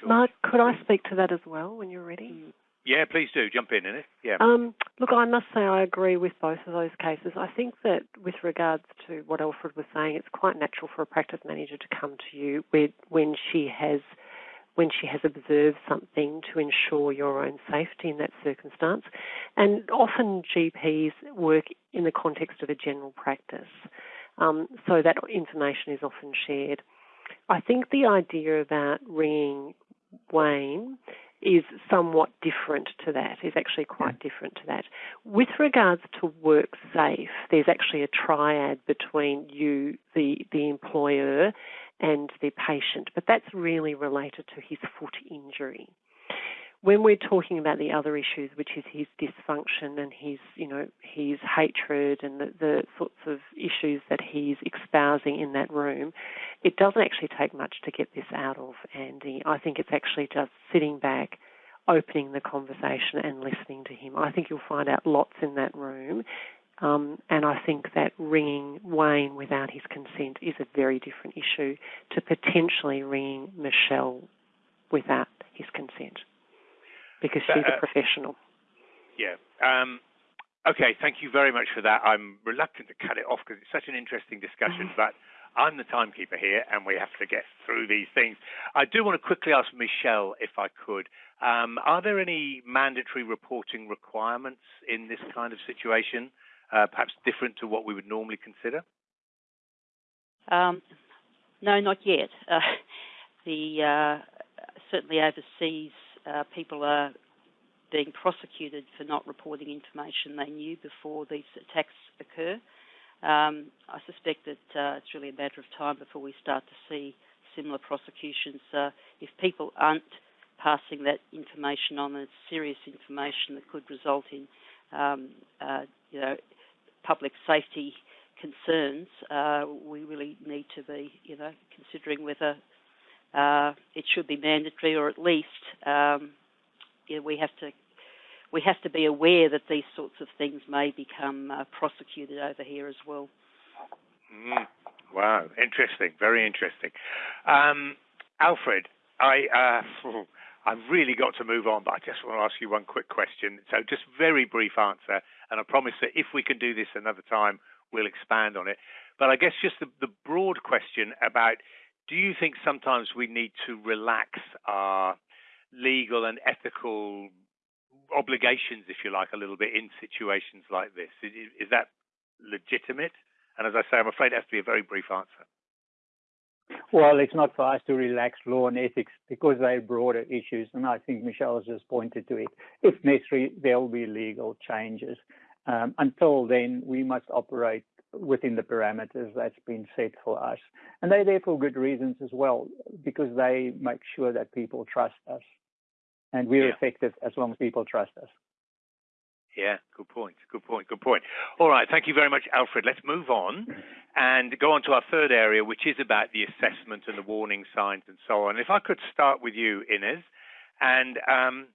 Sure. Mark, could I speak to that as well when you're ready? Mm. Yeah, please do jump in, it. Yeah. Um, look, I must say I agree with both of those cases. I think that with regards to what Alfred was saying, it's quite natural for a practice manager to come to you when she has when she has observed something to ensure your own safety in that circumstance. And often GPs work in the context of a general practice, um, so that information is often shared. I think the idea about ringing Wayne is somewhat different to that, is actually quite different to that. With regards to work safe, there's actually a triad between you, the, the employer, and the patient, but that's really related to his foot injury. When we're talking about the other issues, which is his dysfunction and his, you know, his hatred and the, the sorts of issues that he's espousing in that room, it doesn't actually take much to get this out of Andy. I think it's actually just sitting back, opening the conversation and listening to him. I think you'll find out lots in that room um, and I think that ringing Wayne without his consent is a very different issue to potentially ringing Michelle without his consent because she's uh, a professional. Yeah. Um, okay, thank you very much for that. I'm reluctant to cut it off because it's such an interesting discussion, mm-hmm. but I'm the timekeeper here and we have to get through these things. I do want to quickly ask Michelle, if I could, um, are there any mandatory reporting requirements in this kind of situation? Uh, perhaps different to what we would normally consider? Um, no, not yet. Uh, *laughs* the uh, certainly overseas, uh, people are being prosecuted for not reporting information they knew before these attacks occur. Um, I suspect that it's really a matter of time before we start to see similar prosecutions. If people aren't passing that information on, it's serious information that could result in, um, uh, you know, public safety concerns, uh, we really need to be, you know, considering whether uh, it should be mandatory or at least, um, you know, we have to we have to be aware that these sorts of things may become uh, prosecuted over here as well. Mm. Wow, interesting, very interesting. Um, Alfred, I uh, *laughs* I've really got to move on, but I just want to ask you one quick question. So, just very brief answer, and I promise that if we can do this another time, we'll expand on it. But I guess just the, the broad question about do you think sometimes we need to relax our legal and ethical obligations, if you like, a little bit in situations like this? Is, is that legitimate? And as I say, I'm afraid it has to be a very brief answer. Well, it's not for us to relax law and ethics because they're broader issues, and I think Michelle has just pointed to it. If necessary, there will be legal changes. Um, until then, we must operate within the parameters that's been set for us. And they're there for good reasons as well, because they make sure that people trust us. And we're yeah. effective as long as people trust us. Yeah, good point. Good point. Good point. All right. Thank you very much, Alfred. Let's move on and go on to our third area, which is about the assessment and the warning signs and so on. If I could start with you, Inez, and um,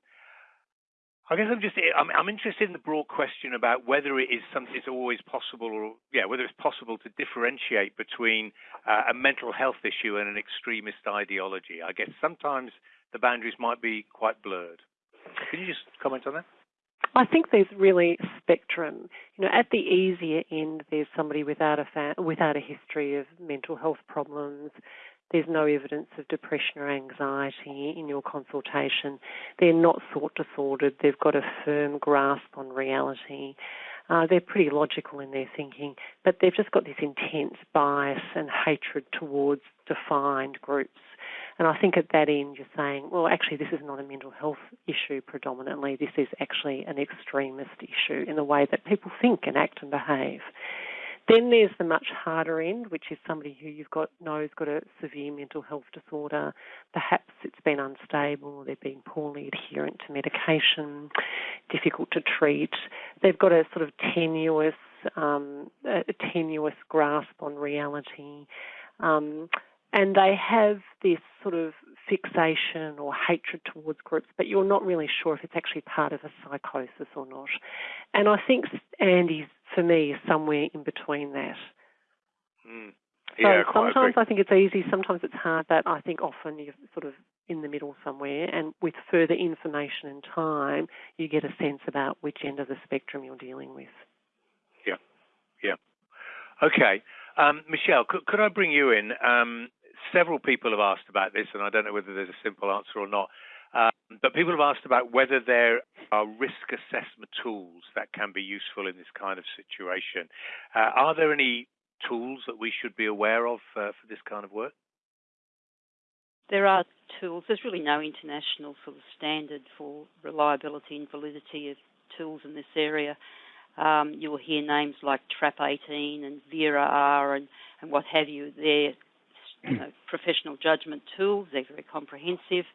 I guess I'm just I'm, I'm, interested in the broad question about whether it is something it's always possible, or yeah, whether it's possible to differentiate between uh, a mental health issue and an extremist ideology. I guess sometimes the boundaries might be quite blurred. Can you just comment on that? I think there's really spectrum. You know, at the easier end, there's somebody without a fa- without a history of mental health problems. There's no evidence of depression or anxiety in your consultation. They're not thought disordered. They've got a firm grasp on reality. Uh, they're pretty logical in their thinking, but they've just got this intense bias and hatred towards defined groups and I think at that end, you're saying, well, actually, this is not a mental health issue predominantly. This is actually an extremist issue in the way that people think and act and behave. Then there's the much harder end, which is somebody who you've got knows got a severe mental health disorder. Perhaps it's been unstable, they're being poorly adherent to medication, difficult to treat. They've got a sort of tenuous, um, a tenuous grasp on reality. Um, and they have this sort of fixation or hatred towards groups, but you're not really sure if it's actually part of a psychosis or not. And I think Andy, for me, is somewhere in between that. Mm. Yeah, so sometimes I think it's easy, sometimes it's hard, but I think often you're sort of in the middle somewhere, and with further information and time, you get a sense about which end of the spectrum you're dealing with. Yeah, yeah. Okay, um, Michelle, could, could, I bring you in? Um, several people have asked about this, and I don't know whether there's a simple answer or not. Um, but people have asked about whether there are risk assessment tools that can be useful in this kind of situation. Uh, are there any tools that we should be aware of uh, for this kind of work? There are tools. There's really no international sort of standard for reliability and validity of tools in this area. Um, you'll hear names like TRAP 18 and VERA R and, and what have you. They're you *clears throat* know, professional judgment tools. They're very comprehensive.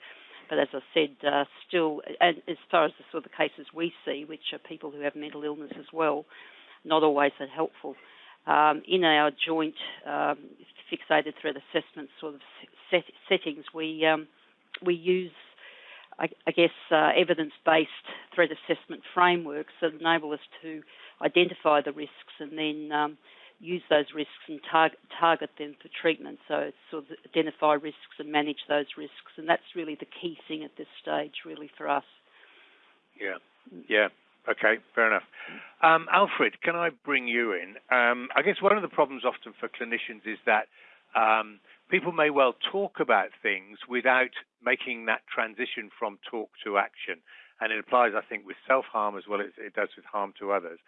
But as I said, uh, still, and as far as the sort of cases we see, which are people who have mental illness as well, not always that helpful. Um, in our joint um, fixated threat assessment sort of set, settings, we um, we use, I, I guess, uh, evidence-based threat assessment frameworks that enable us to identify the risks and then um, use those risks and target, target them for treatment. So sort of identify risks and manage those risks, and that's really the key thing at this stage, really for us. Yeah, yeah. Okay, fair enough. Um, Alfred, can I bring you in? Um, I guess one of the problems often for clinicians is that um, people may well talk about things without making that transition from talk to action. And it applies, I think, with self harm as well as it does with harm to others.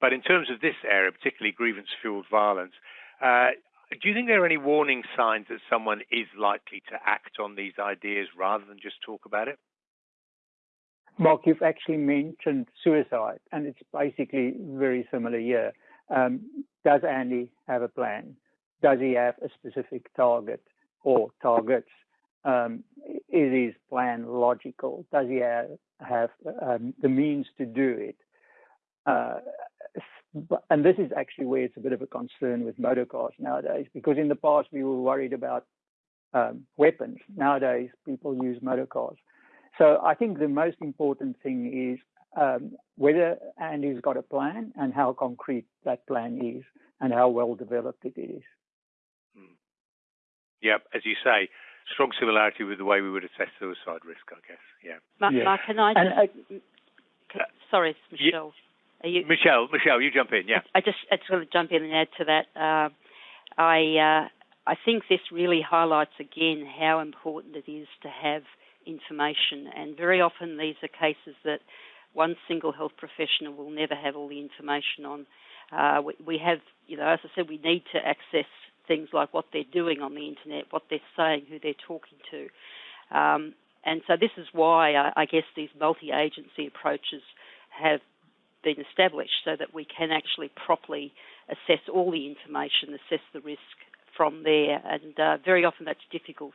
But in terms of this area, particularly grievance fueled violence, uh, do you think there are any warning signs that someone is likely to act on these ideas rather than just talk about it? Mark, you've actually mentioned suicide, and it's basically very similar here. Um, does Andy have a plan? Does he have a specific target or targets? Um, is his plan logical? Does he have, have um, the means to do it? Uh, and this is actually where it's a bit of a concern with motor cars nowadays, because in the past we were worried about um, weapons. Nowadays, people use motor cars. So I think the most important thing is um, whether Andy's got a plan and how concrete that plan is and how well developed it is. Hmm. Yep, as you say, strong similarity with the way we would assess suicide risk, I guess. Yeah. Mark, yeah. Mark can I just, and, uh, sorry, Michelle. You, Michelle, Michelle, you jump in. Yeah. I just I just want to jump in and add to that. Uh, I uh, I think this really highlights again how important it is to have information, and very often these are cases that one single health professional will never have all the information on. Uh, we, we have, you know, as I said, we need to access things like what they're doing on the internet, what they're saying, who they're talking to. Um, and so this is why I, I guess these multi-agency approaches have been established so that we can actually properly assess all the information, assess the risk from there. And uh, very often that's difficult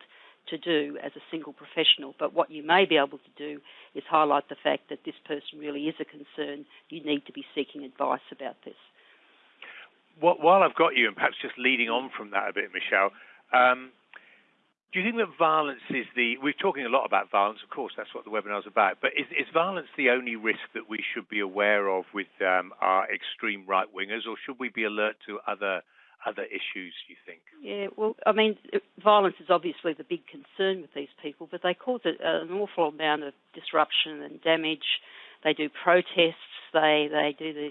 to do as a single professional. But what you may be able to do is highlight the fact that this person really is a concern. You need to be seeking advice about this. While I've got you, and perhaps just leading on from that a bit, Michelle, um, do you think that violence is the? We're talking a lot about violence, of course, that's what the webinar is about. But is, is violence the only risk that we should be aware of with um, our extreme right wingers, or should we be alert to other other issues? Do you think? Yeah, well, I mean, violence is obviously the big concern with these people, but they cause an awful amount of disruption and damage. They do protests. They they do the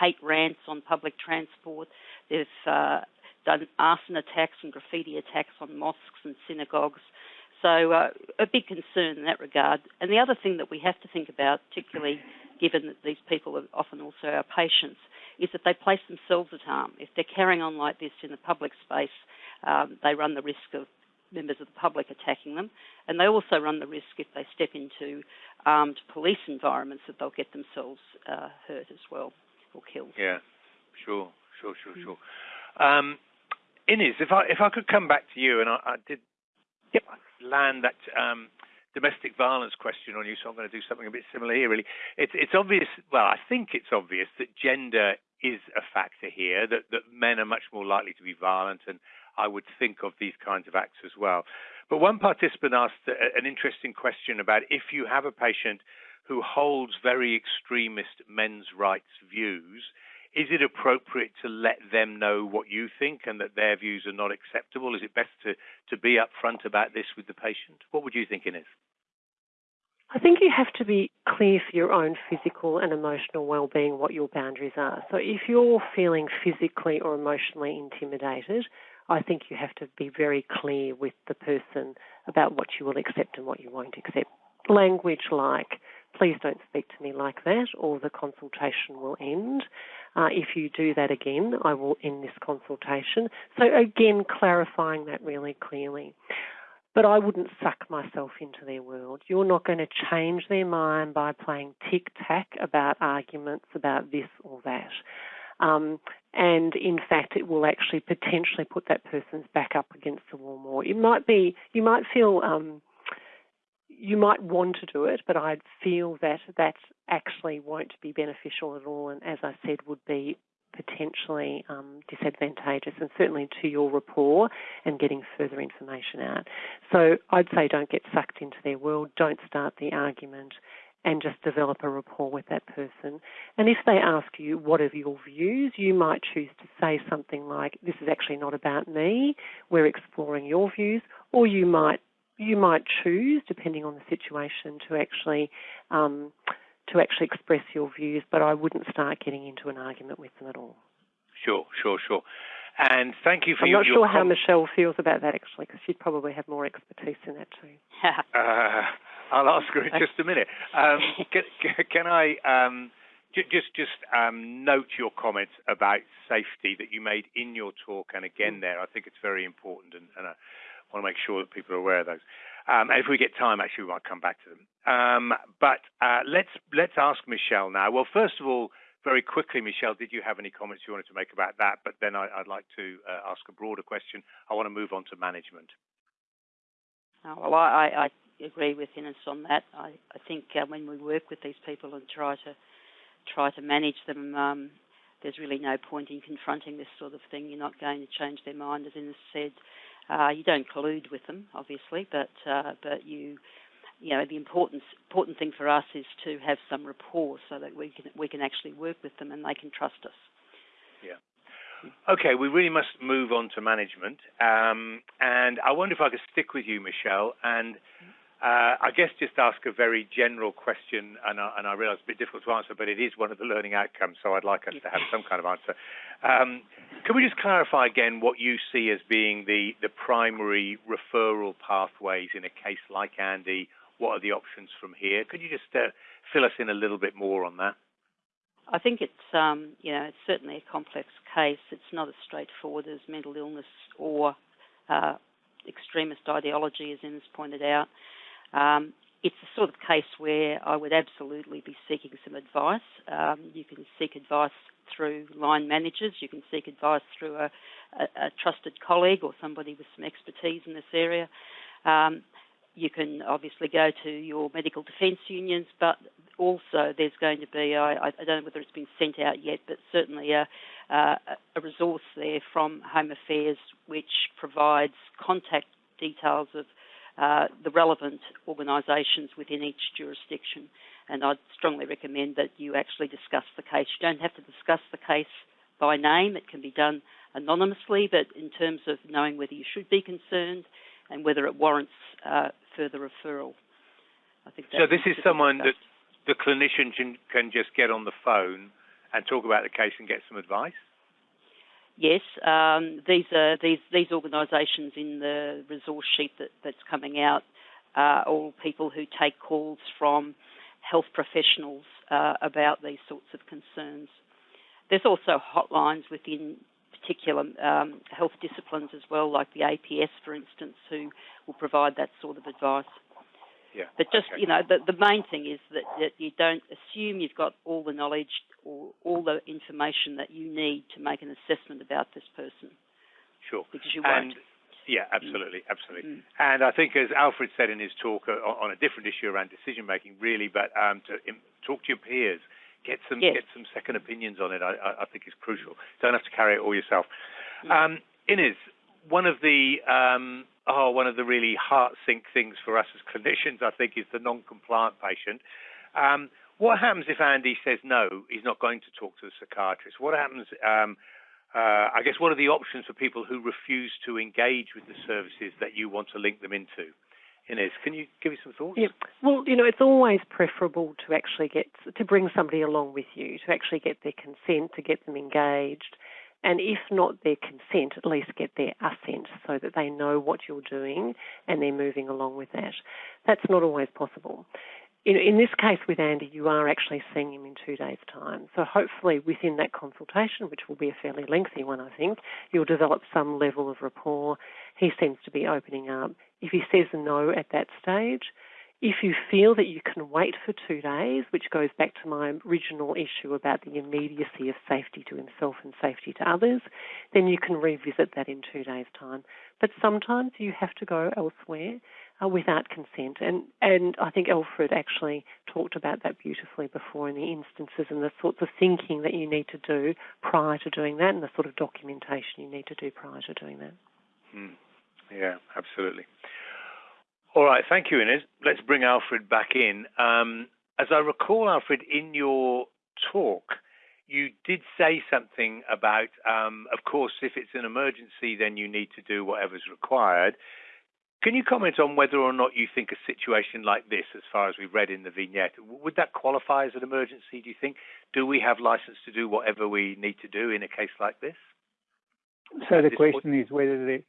hate rants on public transport. They've uh, done arson attacks and graffiti attacks on mosques and synagogues. So uh, a big concern in that regard. And the other thing that we have to think about, particularly given that these people are often also our patients, is that they place themselves at harm. If they're carrying on like this in the public space, um, they run the risk of members of the public attacking them, and they also run the risk if they step into armed police environments that they'll get themselves uh, hurt as well or killed. Yeah, sure, sure, sure, sure. Um, Inez, if I if I could come back to you, and I, I did yep. land that um, domestic violence question on you, so I'm going to do something a bit similar here. Really, it's it's obvious. Well, I think it's obvious that gender is a factor here. That that men are much more likely to be violent, and I would think of these kinds of acts as well. But one participant asked an interesting question about if you have a patient who holds very extremist men's rights views is it appropriate to let them know what you think and that their views are not acceptable? Is it best to, to be upfront about this with the patient? What would you think, Inez? I think you have to be clear for your own physical and emotional well-being what your boundaries are. So if you're feeling physically or emotionally intimidated, I think you have to be very clear with the person about what you will accept and what you won't accept. Language like, please don't speak to me like that, or the consultation will end. Uh, if you do that again, I will end this consultation. So, again, clarifying that really clearly. But I wouldn't suck myself into their world. You're not going to change their mind by playing tic tac about arguments about this or that. Um, and in fact, it will actually potentially put that person's back up against the wall more. It might be, you might feel, um, you might want to do it, but I'd feel that that actually won't be beneficial at all, and as I said, would be potentially um, disadvantageous and certainly to your rapport and getting further information out. So I'd say don't get sucked into their world, don't start the argument and just develop a rapport with that person. And if they ask you, what are your views, you might choose to say something like, this is actually not about me, we're exploring your views, or you might you might choose, depending on the situation, to actually um, to actually express your views, but I wouldn't start getting into an argument with them at all. Sure, sure, sure. And thank you for I'm your. not your sure com- how Michelle feels about that actually, because she'd probably have more expertise in that too. *laughs* uh, I'll ask her in just a minute. Um, can, can, I um, j- just just um, note your comments about safety that you made in your talk, and again mm. there, I think it's very important, and, and I want to make sure that people are aware of those. Um, and if we get time, actually, we might come back to them. Um, but uh, let's let's ask Michelle now. Well, first of all, very quickly, Michelle, did you have any comments you wanted to make about that? But then I, would like to uh, ask a broader question. I want to move on to management. Oh, well, I, I, agree with Inez on that. I, I think uh, when we work with these people and try to try to manage them, um, there's really no point in confronting this sort of thing. You're not going to change their mind, as Inez said. Uh, you don't collude with them, obviously, but uh, but you you know the important important thing for us is to have some rapport so that we can we can actually work with them and they can trust us. Yeah. Okay, we really must move on to management, um, and I wonder if I could stick with you, Michelle, and uh, I guess just ask a very general question, and I, and I realise it's a bit difficult to answer, but it is one of the learning outcomes, so I'd like us to have some kind of answer. Um, can we just clarify again what you see as being the, the primary referral pathways in a case like Andy? What are the options from here? Could you just uh, fill us in a little bit more on that? I think it's um, you know it's certainly a complex case. It's not as straightforward as mental illness or uh, extremist ideology, as Inez pointed out. Um, it's the sort of case where I would absolutely be seeking some advice. Um, you can seek advice through line managers, you can seek advice through a, a, a trusted colleague or somebody with some expertise in this area. Um, you can obviously go to your medical defence unions, but also there's going to be, I, I, don't know whether it's been sent out yet, but certainly a, a, a resource there from Home Affairs which provides contact details of uh, the relevant organisations within each jurisdiction. And I'd strongly recommend that you actually discuss the case. You don't have to discuss the case by name, it can be done anonymously, but in terms of knowing whether you should be concerned and whether it warrants uh, further referral. I think so. This is someone that the clinician can, can just get on the phone and talk about the case and get some advice. Yes, um, these are these these organisations in the resource sheet that, that's coming out are all people who take calls from health professionals uh, about these sorts of concerns. There's also hotlines within particular um, health disciplines as well, like the APS, for instance, who will provide that sort of advice. Yeah. But just okay. you know, the, the main thing is that, that you don't assume you've got all the knowledge or all the information that you need to make an assessment about this person. Sure. Because you and, won't. Yeah, absolutely, mm. absolutely. Mm. And I think, as Alfred said in his talk uh, on a different issue around decision making, really, but um, to talk to your peers, get some yes. get some second opinions on it. I, I, think is crucial. Don't have to carry it all yourself. Mm. Um, Inez, one of the um, oh, one of the really heart sink things for us as clinicians, I think, is the non-compliant patient. Um, What happens if Andy says no, he's not going to talk to the psychiatrist? What happens? Um, uh, I guess what are the options for people who refuse to engage with the services that you want to link them into? Inez, can you give me some thoughts? Yeah. Well, you know, it's always preferable to actually get to bring somebody along with you, to actually get their consent, to get them engaged, and if not their consent, at least get their assent so that they know what you're doing and they're moving along with that. That's not always possible in, in this case with Andy, you are actually seeing him in two days' time. So hopefully, within that consultation, which will be a fairly lengthy one, I think, you'll develop some level of rapport. He seems to be opening up. If he says no at that stage, if you feel that you can wait for two days, which goes back to my original issue about the immediacy of safety to himself and safety to others, then you can revisit that in two days' time. But sometimes you have to go elsewhere uh, without consent. And, and I think Alfred actually talked about that beautifully before in the instances and the sorts of thinking that you need to do prior to doing that and the sort of documentation you need to do prior to doing that. Mm. Yeah, absolutely. All right, thank you, Inez. Let's bring Alfred back in. Um, as I recall, Alfred, in your talk, you did say something about, um, of course, if it's an emergency, then you need to do whatever's required. Can you comment on whether or not you think a situation like this, as far as we've read in the vignette, would that qualify as an emergency, do you think? Do we have license to do whatever we need to do in a case like this? So the question point? is whether there,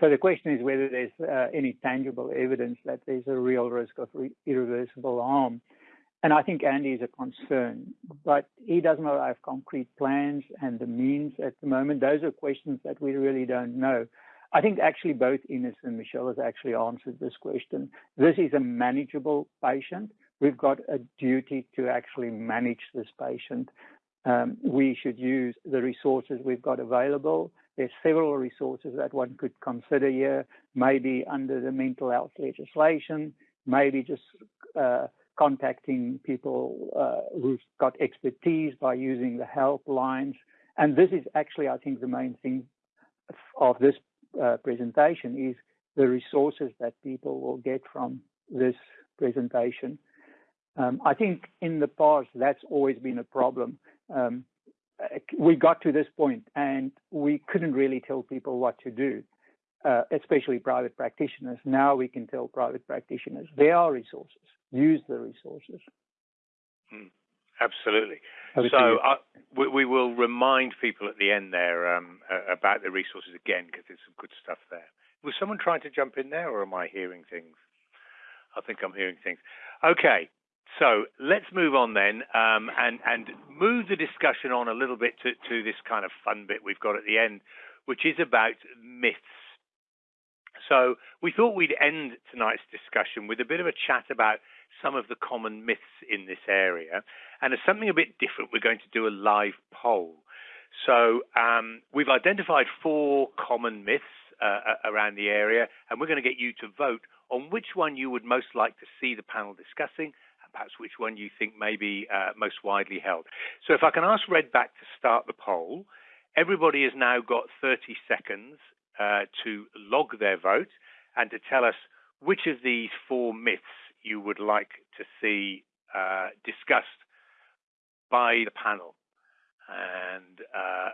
so the question is whether there's uh, any tangible evidence that there's a real risk of re- irreversible harm. And I think Andy is a concern, but he does not have concrete plans and the means at the moment. Those are questions that we really don't know. I think actually both Inez and Michelle has actually answered this question. This is a manageable patient. We've got a duty to actually manage this patient. Um, we should use the resources we've got available. There's several resources that one could consider here, maybe under the mental health legislation, maybe just uh, contacting people uh, who've got expertise by using the helplines. And this is actually, I think, the main thing of this uh, presentation is the resources that people will get from this presentation. Um, I think in the past that's always been a problem. Um, we got to this point and we couldn't really tell people what to do, uh, especially private practitioners. Now we can tell private practitioners they are resources, use the resources. Hmm. Absolutely. so uh, we, we, will remind people at the end there um, uh, about the resources again because there's some good stuff there. Was someone trying to jump in there, or am I hearing things? I think I'm hearing things. Okay, so let's move on then um, and and move the discussion on a little bit to, to this kind of fun bit we've got at the end, which is about myths. So we thought we'd end tonight's discussion with a bit of a chat about some of the common myths in this area. And as something a bit different, we're going to do a live poll. So um, we've identified four common myths uh, around the area, and we're going to get you to vote on which one you would most like to see the panel discussing, perhaps which one you think may be uh, most widely held. So if I can ask Redback to start the poll, everybody has now got 30 seconds uh, to log their vote and to tell us which of these four myths you would like to see uh, discussed by the panel. And uh,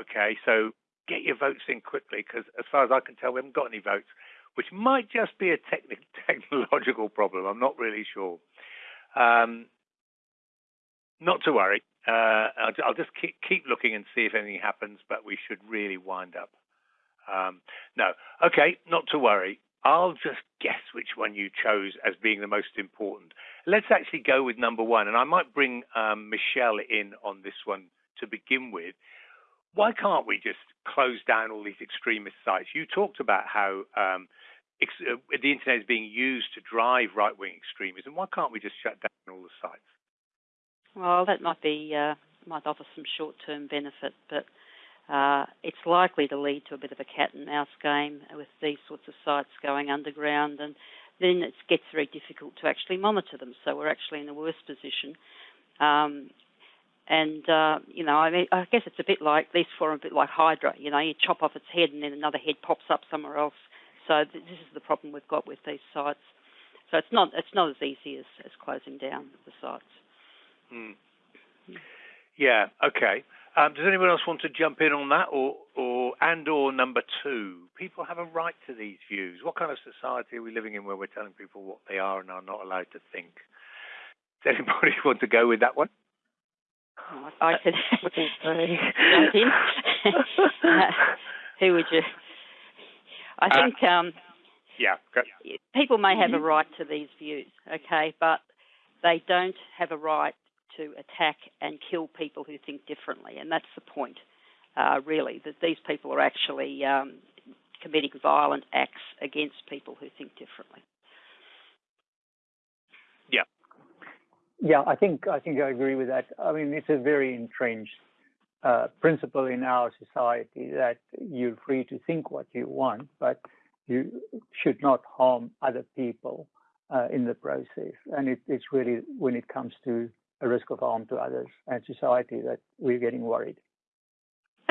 okay, so get your votes in quickly because, as far as I can tell, we haven't got any votes, which might just be a techni- *laughs* technological problem. I'm not really sure. Um, not to worry. Uh, I'll, I'll, just keep, keep looking and see if anything happens, but we should really wind up. Um, no. Okay, not to worry. I'll just guess which one you chose as being the most important. Let's actually go with number one, and I might bring um, Michelle in on this one to begin with. Why can't we just close down all these extremist sites? You talked about how um, ex- uh, the internet is being used to drive right wing extremism. Why can't we just shut down all the sites? Well, that might be uh, might offer some short term benefit, but uh, it's likely to lead to a bit of a cat and mouse game with these sorts of sites going underground, and then it gets very difficult to actually monitor them. So we're actually in a worse position. Um, and uh, you know, I mean, I guess it's a bit like these four, a bit like Hydra. You know, you chop off its head, and then another head pops up somewhere else. So th- this is the problem we've got with these sites. So it's not it's not as easy as, as closing down the sites. Mm. Yeah. Okay. Um, does anyone else want to jump in on that, or, or and or number two, people have a right to these views. What kind of society are we living in where we're telling people what they are and are not allowed to think? Does anybody *laughs* want to go with that one? Oh, I could. *laughs* *laughs* who would you? I uh, think. Um, yeah. People may have a mm-hmm. right to these views, okay, but they don't have a right to attack and kill people who think differently, and that's the point, uh, really, that these people are actually um, committing violent acts against people who think differently. Yeah. Yeah, I think I think I agree with that. I mean, it's a very entrenched uh, principle in our society that you're free to think what you want, but you should not harm other people uh, in the process. And it, it's really when it comes to a risk of harm to others and society that we're getting worried.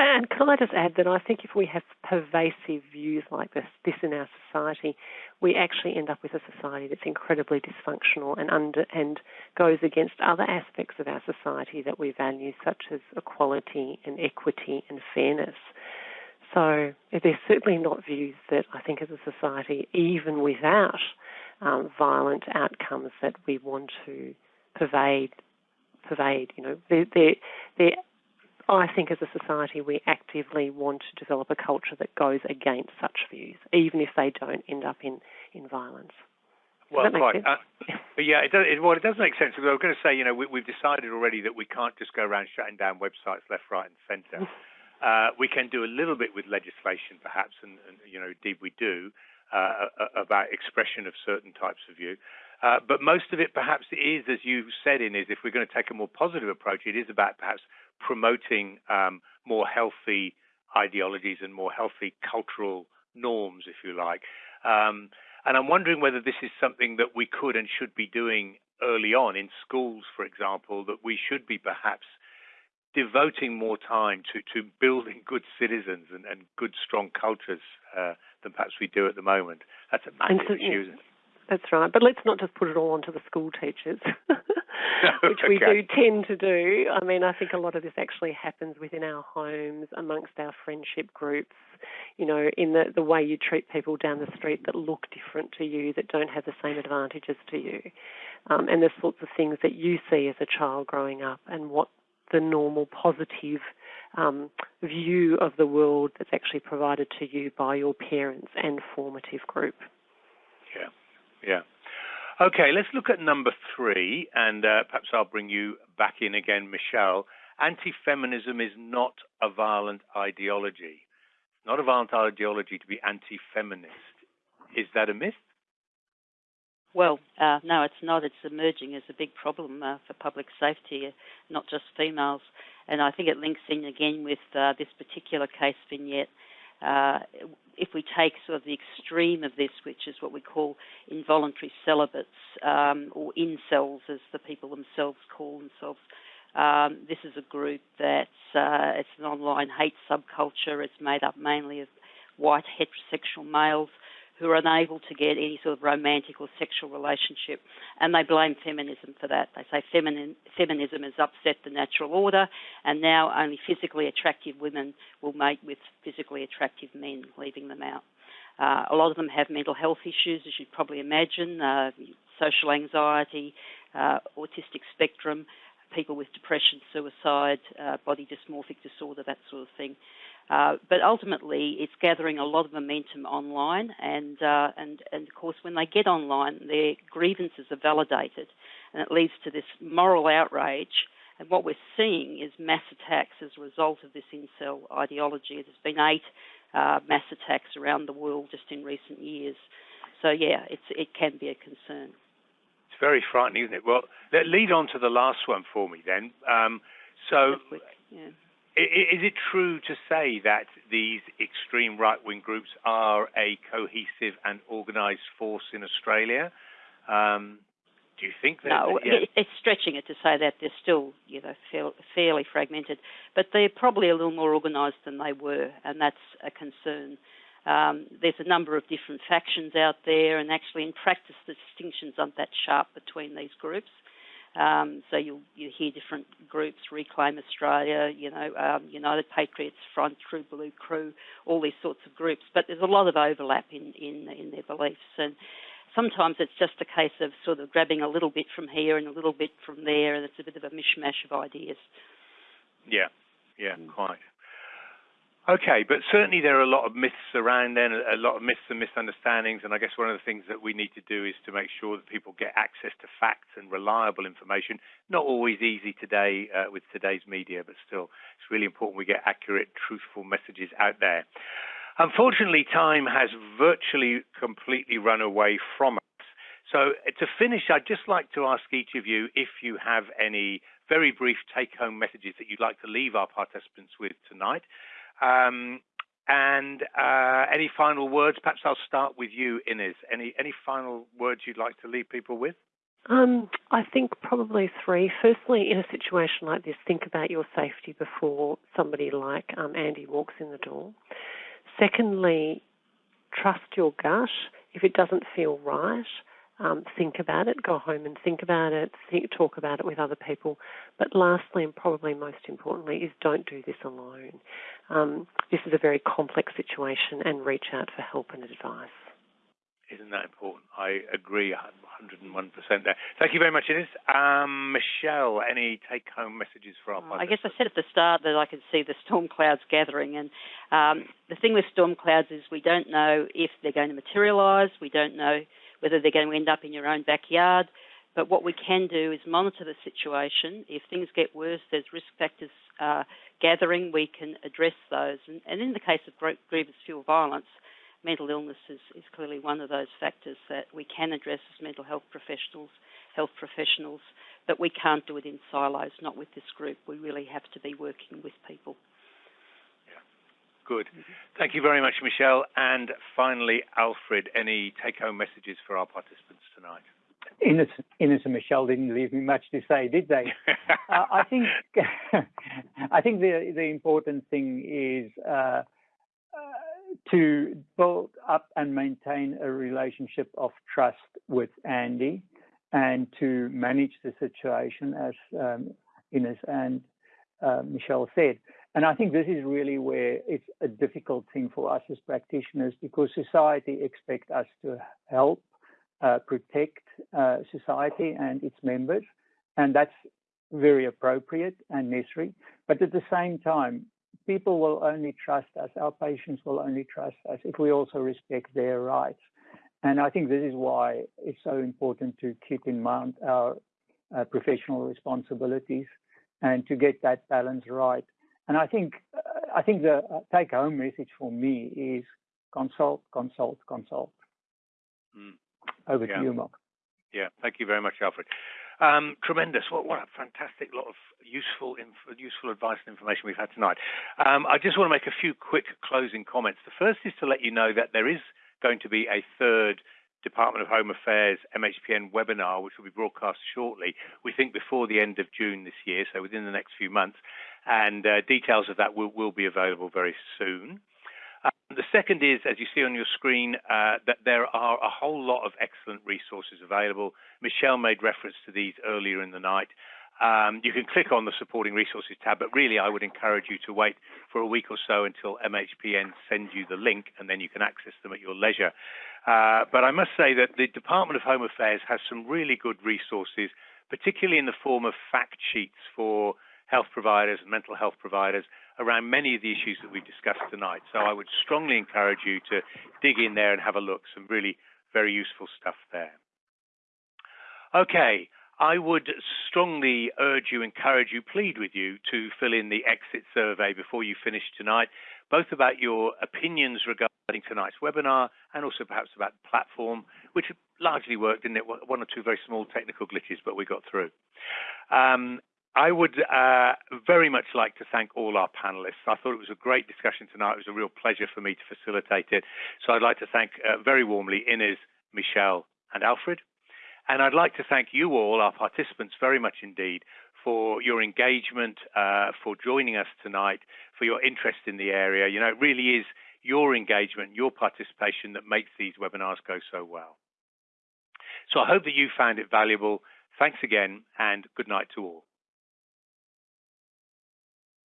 And can I just add that I think if we have pervasive views like this, this in our society, we actually end up with a society that's incredibly dysfunctional and under and goes against other aspects of our society that we value, such as equality and equity and fairness. So they're certainly not views that I think as a society, even without um, violent outcomes, that we want to pervade pervade. You know, they're, they're, they're, I think as a society we actively want to develop a culture that goes against such views, even if they don't end up in, in violence. Well, quite. Uh, yeah, it does. It, well, it does make sense. I was going to say, you know, we, have decided already that we can't just go around shutting down websites left, right, and centre. *laughs* uh, we can do a little bit with legislation, perhaps, and, and you know, indeed we do uh, about expression of certain types of view. Uh, but most of it, perhaps, is, as you said, in is if we're going to take a more positive approach, it is about perhaps promoting um, more healthy ideologies and more healthy cultural norms, if you like. Um, and I'm wondering whether this is something that we could and should be doing early on in schools, for example, that we should be perhaps devoting more time to, to building good citizens and, and good, strong cultures uh, than perhaps we do at the moment. That's a massive issue. That's right. But let's not just put it all onto the school teachers, *laughs* *laughs* which we do tend to do. I mean, I think a lot of this actually happens within our homes, amongst our friendship groups, you know, in the, the way you treat people down the street that look different to you, that don't have the same advantages to you. Um, and the sorts of things that you see as a child growing up and what the normal positive um, view of the world that's actually provided to you by your parents and formative group. Yeah. Yeah. Okay, let's look at number three, and uh, perhaps I'll bring you back in again, Michelle. Anti feminism is not a violent ideology. It's not a violent ideology to be anti feminist. Is that a myth? Well, uh, no, it's not. It's emerging as a big problem uh, for public safety, uh, not just females. And I think it links in again with uh, this particular case vignette uh, if we take sort of the extreme of this, which is what we call involuntary celibates um, or incels, as the people themselves call themselves, um, this is a group that's uh, it's an online hate subculture. It's made up mainly of white heterosexual males who are unable to get any sort of romantic or sexual relationship, and they blame feminism for that. They say feminin, feminism has upset the natural order, and now only physically attractive women will mate with physically attractive men, leaving them out. Uh, a lot of them have mental health issues, as you'd probably imagine, uh, social anxiety, uh, autistic spectrum, people with depression, suicide, uh, body dysmorphic disorder, that sort of thing. Uh, but ultimately, it's gathering a lot of momentum online, and, uh, and and of course, when they get online, their grievances are validated, and it leads to this moral outrage. And what we're seeing is mass attacks as a result of this incel ideology. There's been eight uh, mass attacks around the world just in recent years. So yeah, it's it can be a concern. It's very frightening, isn't it? Well, lead on to the last one for me then. Um, so. Yeah is it true to say that these extreme right wing groups are a cohesive and organised force in Australia? Um, do you think that? No, yeah. it's stretching it to say that they're still, you know, fairly fragmented, but they're probably a little more organised than they were, and that's a concern. Um, there's a number of different factions out there, and actually, in practice, the distinctions aren't that sharp between these groups. Um, so you you hear different groups, Reclaim Australia, you know, um, United Patriots Front, True Blue Crew, all these sorts of groups. But there's a lot of overlap in in, in their beliefs, and sometimes it's just a case of sort of grabbing a little bit from here and a little bit from there, and it's a bit of a mishmash of ideas. Yeah, yeah, quite. Okay, but certainly there are a lot of myths around then, a lot of myths and misunderstandings, and I guess one of the things that we need to do is to make sure that people get access to facts and reliable information. Not always easy today uh, with today's media, but still, it's really important we get accurate, truthful messages out there. Unfortunately, time has virtually completely run away from us. So, to finish, I'd just like to ask each of you if you have any very brief take home messages that you'd like to leave our participants with tonight. Um, and uh, any final words? Perhaps I'll start with you, Inez. Any any final words you'd like to leave people with? Um, I think probably three. Firstly, in a situation like this, think about your safety before somebody like um, Andy walks in the door. Secondly, trust your gut. If it doesn't feel right, um, think about it, go home and think about it, think, talk about it with other people. But lastly, and probably most importantly, is don't do this alone. Um, this is a very complex situation and reach out for help and advice. Isn't that important? I agree 101% there. Thank you very much, Inez. Um, Michelle, any take home messages for our I guess I said at the start that I could see the storm clouds gathering. And um, the thing with storm clouds is we don't know if they're going to materialise, we don't know whether they're going to end up in your own backyard. But what we can do is monitor the situation. If things get worse, there's risk factors uh, gathering, we can address those. And, and, in the case of grievous fuel violence, mental illness is, is clearly one of those factors that we can address as mental health professionals, health professionals, but we can't do it in silos, not with this group. We really have to be working with people. Good. Thank you very much, Michelle. And finally, Alfred, any take home messages for our participants tonight? Inez and Michelle didn't leave me much to say, did they? *laughs* uh, I think *laughs* I think the the important thing is uh, uh, to build up and maintain a relationship of trust with Andy, and to manage the situation as um, Inez and uh, Michelle said. And I think this is really where it's a difficult thing for us as practitioners because society expects us to help uh, protect uh, society and its members, and that's very appropriate and necessary. But at the same time, people will only trust us, our patients will only trust us if we also respect their rights. And I think this is why it's so important to keep in mind our uh, professional responsibilities and to get that balance right. And I think uh, I think the uh, take home message for me is consult, consult, consult. Mm. Over yeah. to you, Mark. Yeah, thank you very much, Alfred. Um, tremendous. What, what a fantastic lot of useful inf- useful advice and information we've had tonight. Um, I just want to make a few quick closing comments. The first is to let you know that there is going to be a third Department of Home Affairs MHPN webinar, which will be broadcast shortly. We think before the end of June this year, so within the next few months. And uh, details of that will, will be available very soon. Uh, the second is, as you see on your screen, uh, that there are a whole lot of excellent resources available. Michelle made reference to these earlier in the night. Um, you can click on the supporting resources tab, but really I would encourage you to wait for a week or so until MHPN sends you the link and then you can access them at your leisure. Uh, but I must say that the Department of Home Affairs has some really good resources, particularly in the form of fact sheets for health providers and mental health providers around many of the issues that we've discussed tonight. So I would strongly encourage you to dig in there and have a look. Some really very useful stuff there. Okay, I would strongly urge you, encourage you, plead with you to fill in the exit survey before you finish tonight, both about your opinions regarding tonight's webinar and also perhaps about the platform, which largely worked, didn't it? One or two very small technical glitches, but we got through. Um, I would uh, very much like to thank all our panelists. I thought it was a great discussion tonight. It was a real pleasure for me to facilitate it. So I'd like to thank uh, very warmly Inez, Michelle, and Alfred. And I'd like to thank you all, our participants, very much indeed for your engagement, uh, for joining us tonight, for your interest in the area. You know, it really is your engagement, your participation that makes these webinars go so well. So I hope that you found it valuable. Thanks again and good night to all.